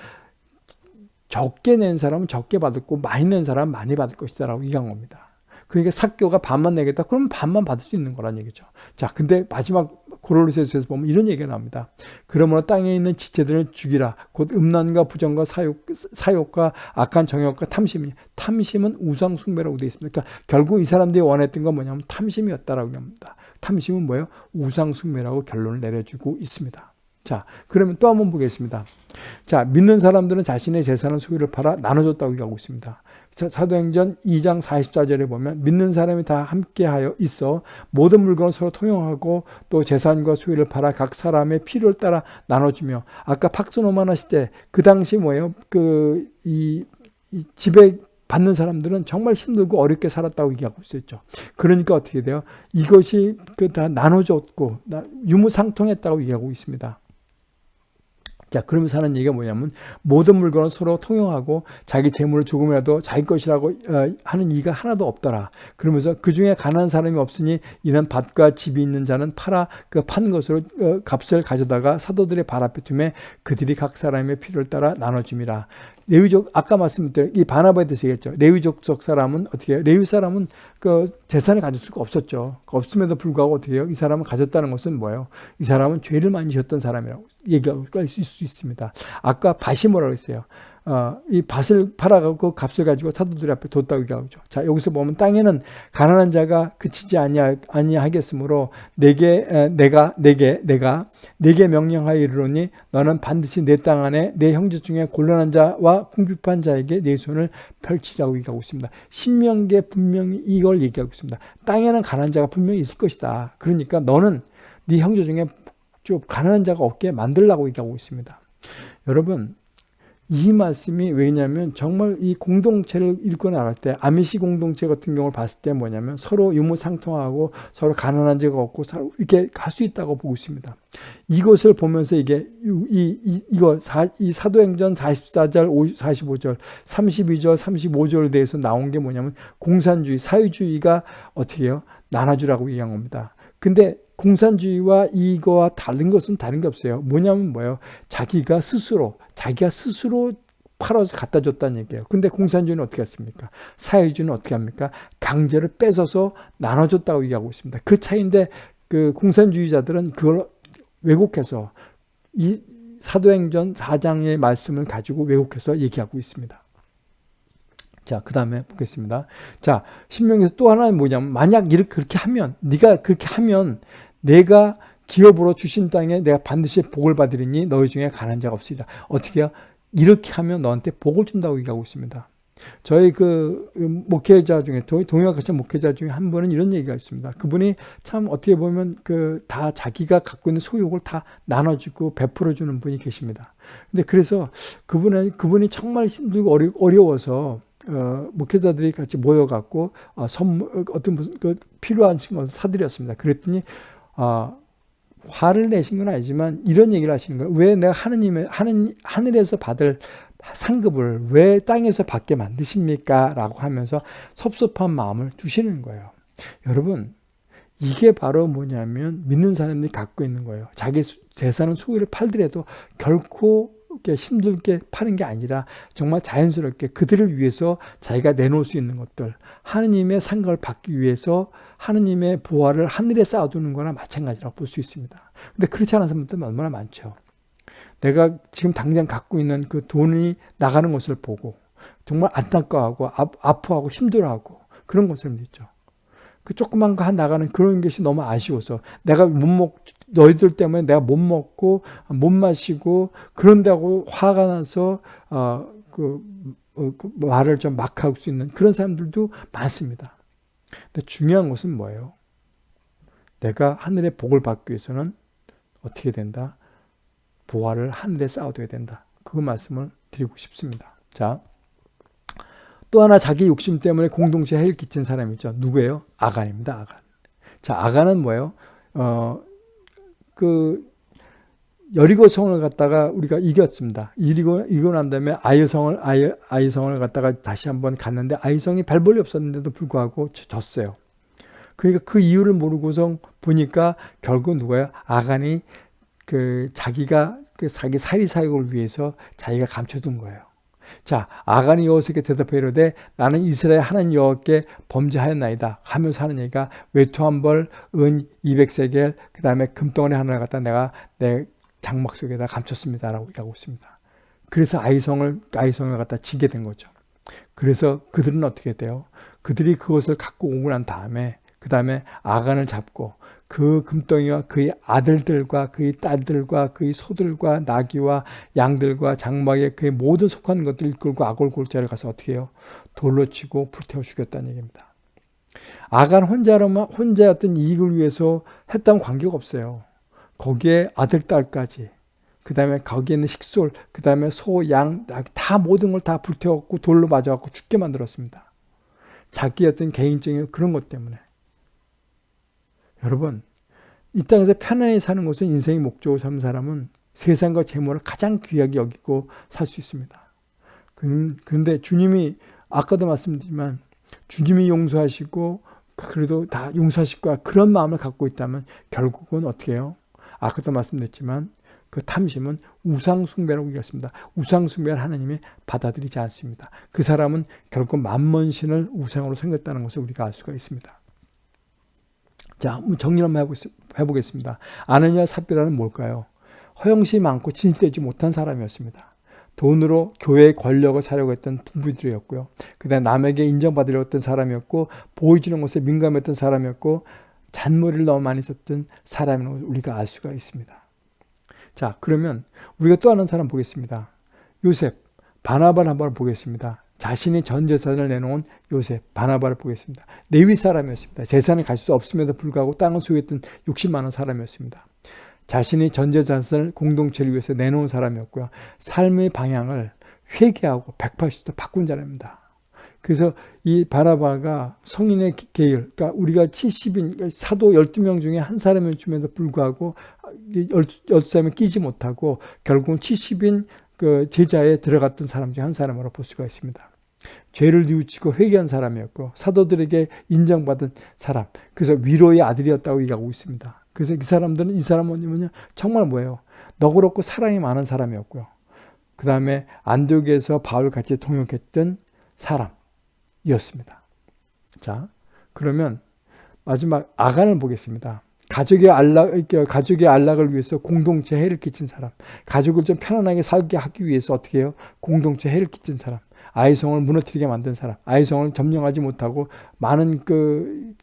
적게 낸 사람은 적게 받았고 많이 낸 사람은 많이 받을 것이다 라고 겁니다. 그러니까 사교가 반만 내겠다. 그러면 반만 받을 수 있는 거란 얘기죠. 자, 근데 마지막 고롤로세서에서 보면 이런 얘기가 나옵니다. 그러므로 땅에 있는 지체들을 죽이라. 곧 음란과 부정과 사욕, 사욕과 악한 정욕과 탐심이 탐심은 우상 숭배라고 되어 있습니다. 그러니까 결국 이 사람들이 원했던 건 뭐냐면 탐심이었다라고 합니다. 탐심은 뭐예요? 우상 숭배라고 결론을 내려주고 있습니다. 자, 그러면 또 한번 보겠습니다. 자, 믿는 사람들은 자신의 재산을 소유를 팔아 나눠줬다고 얘기하고 있습니다. 사도행전 2장 44절에 보면 믿는 사람이 다 함께하여 있어 모든 물건을 서로 통용하고 또 재산과 소유를 팔아 각 사람의 필요를 따라 나눠주며 아까 팍스노만 하실 때그 당시 뭐예요? 그이 집에 받는 사람들은 정말 힘들고 어렵게 살았다고 얘기하고 있었죠. 그러니까 어떻게 돼요? 이것이 그 다 나눠줬고 유무상통했다고 얘기하고 있습니다. 자, 그러면서 하는 얘기가 뭐냐면 모든 물건은 서로 통용하고 자기 재물을 조금이라도 자기 것이라고 어, 하는 이가 하나도 없더라. 그러면서 그 중에 가난한 사람이 없으니 이는 밭과 집이 있는 자는 팔아 그 판 것으로 어, 값을 가져다가 사도들의 발 앞에 두매 그들이 각 사람의 필요를 따라 나눠줌이라. 레위족 아까 말씀드린 이 바나바에 대해서 얘기했죠. 레위족 속 사람은 어떻게 해요? 레위 사람은 그 재산을 가질 수가 없었죠. 그 없음에도 불구하고 어떻게 해요? 이 사람은 가졌다는 것은 뭐예요? 이 사람은 죄를 많이 지었던 사람이라고 얘기할 수 있습니다. 아까 밭이 뭐라고 했어요? 어, 이 밭을 팔아가고 값을 가지고 사도들 앞에 뒀다고 얘기하죠. 자, 여기서 보면 땅에는 가난한 자가 그치지 아니하, 아니하겠으므로 내게, 에, 내가, 내게, 내가, 내게 명령하여 이르노니 너는 반드시 내 땅 안에 내 형제 중에 곤란한 자와 궁핍한 자에게 내 손을 펼치라고 얘기하고 있습니다. 신명계 분명히 이걸 얘기하고 있습니다. 땅에는 가난한 자가 분명히 있을 것이다. 그러니까 너는 네 형제 중에 좀 가난한 자가 없게 만들라고 얘기하고 있습니다. 여러분, 이 말씀이 왜냐하면 정말 이 공동체를 읽고 나갈 때 아미시 공동체 같은 경우를 봤을 때 뭐냐면 서로 유무상통하고 서로 가난한 자가 없고 서로 이렇게 갈 수 있다고 보고 있습니다. 이것을 보면서 이게 이, 이 이거 사, 이 사도행전 44절 45절 32절 35절에 대해서 나온 게 뭐냐면 공산주의 사회주의가 어떻게 해요? 나눠주라고 얘기한 겁니다. 근데 공산주의와 이거와 다른 것은 다른 게 없어요. 뭐냐면 뭐예요? 자기가 스스로 자기가 스스로 팔아서 갖다 줬다는 얘기예요. 근데 공산주의는 어떻게 했습니까? 사회주의는 어떻게 합니까? 강제를 뺏어서 나눠줬다고 얘기하고 있습니다. 그 차이인데 그 공산주의자들은 그걸 왜곡해서 이 사도행전 4장의 말씀을 가지고 왜곡해서 얘기하고 있습니다. 자, 그 다음에 보겠습니다. 자, 신명에서 또 하나는 뭐냐면 만약 이렇게 그렇게 하면 네가 그렇게 하면 내가 기업으로 주신 땅에 내가 반드시 복을 받으리니 너희 중에 가난 자가 없으리라. 어떻게 해요? 이렇게 하면 너한테 복을 준다고 얘기하고 있습니다. 저희 그 목회자 중에 같이 목회자 중에 한 분은 이런 얘기가 있습니다. 그분이 참 어떻게 보면 그 다 자기가 갖고 있는 소유욕을 다 나눠주고 베풀어 주는 분이 계십니다. 근데 그래서 그분은 그분이 정말 힘들고 어려, 어려워서 어, 목회자들이 같이 모여갖고 어, 선물 어떤 무슨 그 필요한 것을 사드렸습니다. 그랬더니 어, 화를 내신 건 아니지만 이런 얘기를 하시는 거예요. 왜 내가 하느님의 하는 하늘에서 받을 상급을 왜 땅에서 받게 만드십니까? 라고 하면서 섭섭한 마음을 주시는 거예요. 여러분, 이게 바로 뭐냐면 믿는 사람들이 갖고 있는 거예요. 자기 재산은 소유를 팔더라도 결코 힘들게 파는 게 아니라 정말 자연스럽게 그들을 위해서 자기가 내놓을 수 있는 것들 하느님의 상급을 받기 위해서 하느님의 보화를 하늘에 쌓아두는 거나 마찬가지라고 볼 수 있습니다. 근데 그렇지 않은 사람들 얼마나 많죠. 내가 지금 당장 갖고 있는 그 돈이 나가는 것을 보고 정말 안타까워하고 아파하고 힘들어하고 그런 것을 있죠. 그 조그만 거 한 나가는 그런 것이 너무 아쉬워서 내가 못 먹, 너희들 때문에 내가 못 먹고 못 마시고 그런다고 화가 나서 어, 그, 어, 그 말을 좀 막 할 수 있는 그런 사람들도 많습니다. 근데 중요한 것은 뭐예요? 내가 하늘의 복을 받기 위해서는 어떻게 된다? 보화를 하늘에 쌓아둬야 된다. 그 말씀을 드리고 싶습니다. 자, 또 하나 자기 욕심 때문에 공동체에 해를 끼친 사람이 있죠. 누구예요? 아간입니다. 아간. 자, 아간은 뭐예요? 어, 그 여리고 성을 갖다가 우리가 이겼습니다. 이기고 이고 난 다음에 아이성을 아이 아이성을 갖다가 다시 한번 갔는데 아이성이 발벌이 없었는데도 불구하고 졌어요. 그러니까 그 이유를 모르고서 보니까 결국 누가요? 아간이 그 자기가 그 자기 사리 사욕을 위해서 자기가 감춰둔 거예요. 자, 아간이 여호수에게 대답해 이르되 나는 이스라엘 하나님 여호와께 범죄하였나이다 하면서 하는 얘기가 외투 한 벌, 은 200세겔, 그 다음에 금덩어리 하나를 갖다 내가 내 장막 속에다 감췄습니다라고 얘기하고 있습니다. 그래서 아이성을 아이성을 갖다 지게 된 거죠. 그래서 그들은 어떻게 돼요? 그들이 그것을 갖고 오고 난 다음에 그 다음에 아간을 잡고 그 금덩이와 그의 아들들과 그의 딸들과 그의 소들과 나귀와 양들과 장막에 그의 모든 속한 것들을 끌고 아골 골짜를 가서 어떻게 해요? 돌로 치고 불태워 죽였다는 얘기입니다. 아간 혼자로만 혼자였던 이익을 위해서 했던 관계가 없어요. 거기에 아들, 딸까지. 그 다음에 거기에 있는 식솔, 그 다음에 소, 양, 다 모든 걸 다 불태웠고 돌로 맞아갖고 죽게 만들었습니다. 자기 어떤 개인적인 그런 것 때문에. 여러분, 이 땅에서 편안히 사는 것은 인생의 목적으로 사는 사람은 세상과 재물을 가장 귀하게 여기고 살 수 있습니다. 그런데 주님이 아까도 말씀드리지만 주님이 용서하시고 그래도 다 용서하실 거야 그런 마음을 갖고 있다면 결국은 어떻게 해요? 아까도 말씀드렸지만 그 탐심은 우상숭배라고 얘기했습니다. 우상숭배를 하나님이 받아들이지 않습니다. 그 사람은 결국 만먼신을 우상으로 생겼다는 것을 우리가 알 수가 있습니다. 자, 정리 한번 해보겠습니다. 아느냐 삽비라는 뭘까요? 허영심이 많고 진실되지 못한 사람이었습니다. 돈으로 교회의 권력을 사려고 했던 부부들이었고요. 그 다음에 남에게 인정받으려고 했던 사람이었고 보여주는 것에 민감했던 사람이었고 잔머리를 너무 많이 썼던 사람을 우리가 알 수가 있습니다. 자 그러면 우리가 또 하는 사람 보겠습니다. 요셉, 바나바를 한번 보겠습니다. 자신이 전 재산을 내놓은 요셉, 바나바를 보겠습니다. 네위 사람이었습니다. 재산을 가질 수 없음에도 불구하고 땅을 소유했던 60만 원 사람이었습니다. 자신이 전 재산을 공동체를 위해서 내놓은 사람이었고요. 삶의 방향을 회개하고 180도 바꾼 사람입니다. 그래서 이 바나바가 성인의 계열, 그러니까 우리가 70인, 사도 12명 중에 한 사람일 줌에도 불구하고 12사람이 끼지 못하고 결국은 70인 그 제자에 들어갔던 사람 중 한 사람으로 볼 수가 있습니다. 죄를 뉘우치고 회개한 사람이었고 사도들에게 인정받은 사람 그래서 위로의 아들이었다고 얘기하고 있습니다. 그래서 이 사람들은 이 사람은 뭐냐 정말 뭐예요 너그럽고 사랑이 많은 사람이었고요. 그 다음에 안독에서 바울 같이 동역했던 사람 이었습니다. 자 그러면 마지막 아간을 보겠습니다. 가족의 안락, 가족의 안락을 위해서 공동체 해를 끼친 사람, 가족을 좀 편안하게 살게 하기 위해서 어떻게 해요? 공동체 해를 끼친 사람, 아이성을 무너뜨리게 만든 사람, 아이성을 점령하지 못하고 많은 그,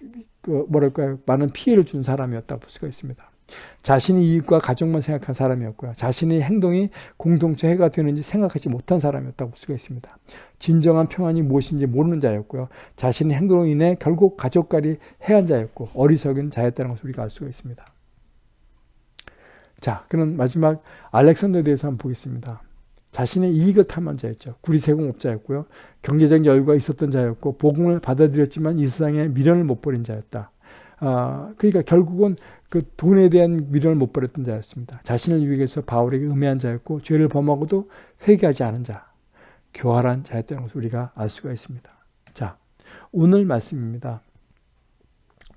그 뭐랄까요, 많은 피해를 준 사람이었다고 볼 수가 있습니다. 자신의 이익과 가족만 생각한 사람이었고요. 자신의 행동이 공동체 해가 되는지 생각하지 못한 사람이었다고 볼 수가 있습니다. 진정한 평안이 무엇인지 모르는 자였고요. 자신의 행동으로 인해 결국 가족까지 해한 자였고 어리석은 자였다는 것을 우리가 알 수가 있습니다. 자, 그럼 마지막 알렉산더에 대해서 한번 보겠습니다. 자신의 이익을 탐한 자였죠. 구리 세공업자였고요. 경제적 여유가 있었던 자였고 복음을 받아들였지만 이 세상에 미련을 못 버린 자였다. 아, 그러니까 결국은 그 돈에 대한 미련을 못 버렸던 자였습니다. 자신을 위해서 바울에게 음해한 자였고 죄를 범하고도 회개하지 않은 자, 교활한 자였다는 것을 우리가 알 수가 있습니다. 자, 오늘 말씀입니다.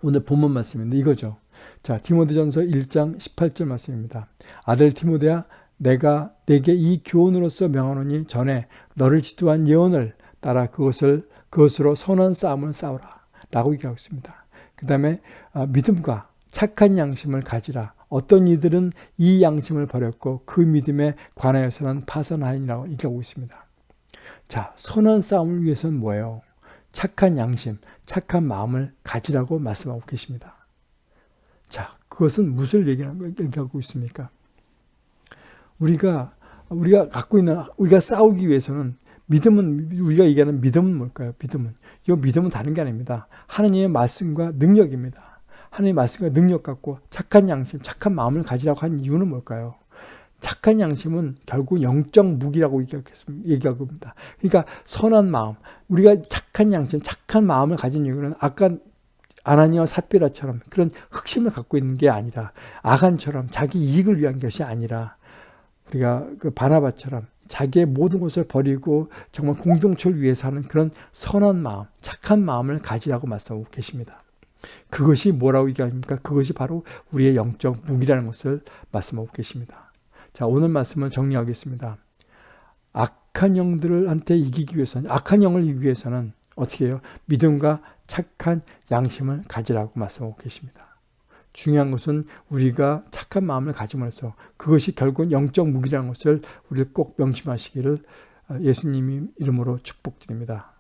오늘 본문 말씀인데 이거죠. 자, 디모데전서 1장 18절 말씀입니다. 아들 디모데야 내가 내게 이 교훈으로서 명하노니 전에 너를 지도한 예언을 따라 그것을 그것으로 선한 싸움을 싸우라 라고 얘기하고 있습니다. 그 다음에 아, 믿음과 착한 양심을 가지라. 어떤 이들은 이 양심을 버렸고 그 믿음에 관하여서는 파선하니라고 얘기하고 있습니다. 자, 선한 싸움을 위해서는 뭐예요? 착한 양심, 착한 마음을 가지라고 말씀하고 계십니다. 자, 그것은 무엇을 얘기하고 있습니까? 우리가 우리가 갖고 있는 우리가 싸우기 위해서는 믿음은 우리가 얘기하는 믿음은 뭘까요? 믿음은 이 믿음은 다른 게 아닙니다. 하나님의 말씀과 능력입니다. 하나님의 말씀과 능력 갖고 착한 양심, 착한 마음을 가지라고 한 이유는 뭘까요? 착한 양심은 결국 영적 무기라고 얘기하고 있습니다. 그러니까 선한 마음, 우리가 착한 양심, 착한 마음을 가진 이유는 아까 아나니와 삽비라처럼 그런 흑심을 갖고 있는 게 아니라 아간처럼 자기 이익을 위한 것이 아니라 우리가 그 바나바처럼 자기의 모든 것을 버리고 정말 공동체를 위해서 하는 그런 선한 마음, 착한 마음을 가지라고 말씀하고 계십니다. 그것이 뭐라고 얘기합니까? 그것이 바로 우리의 영적 무기라는 것을 말씀하고 계십니다. 자, 오늘 말씀을 정리하겠습니다. 악한 영들한테 이기기 위해서는, 악한 영을 이기기 위해서는 어떻게 해요? 믿음과 착한 양심을 가지라고 말씀하고 계십니다. 중요한 것은 우리가 착한 마음을 가짐으로써 그것이 결국은 영적 무기라는 것을 우리 꼭 명심하시기를 예수님이 이름으로 축복드립니다.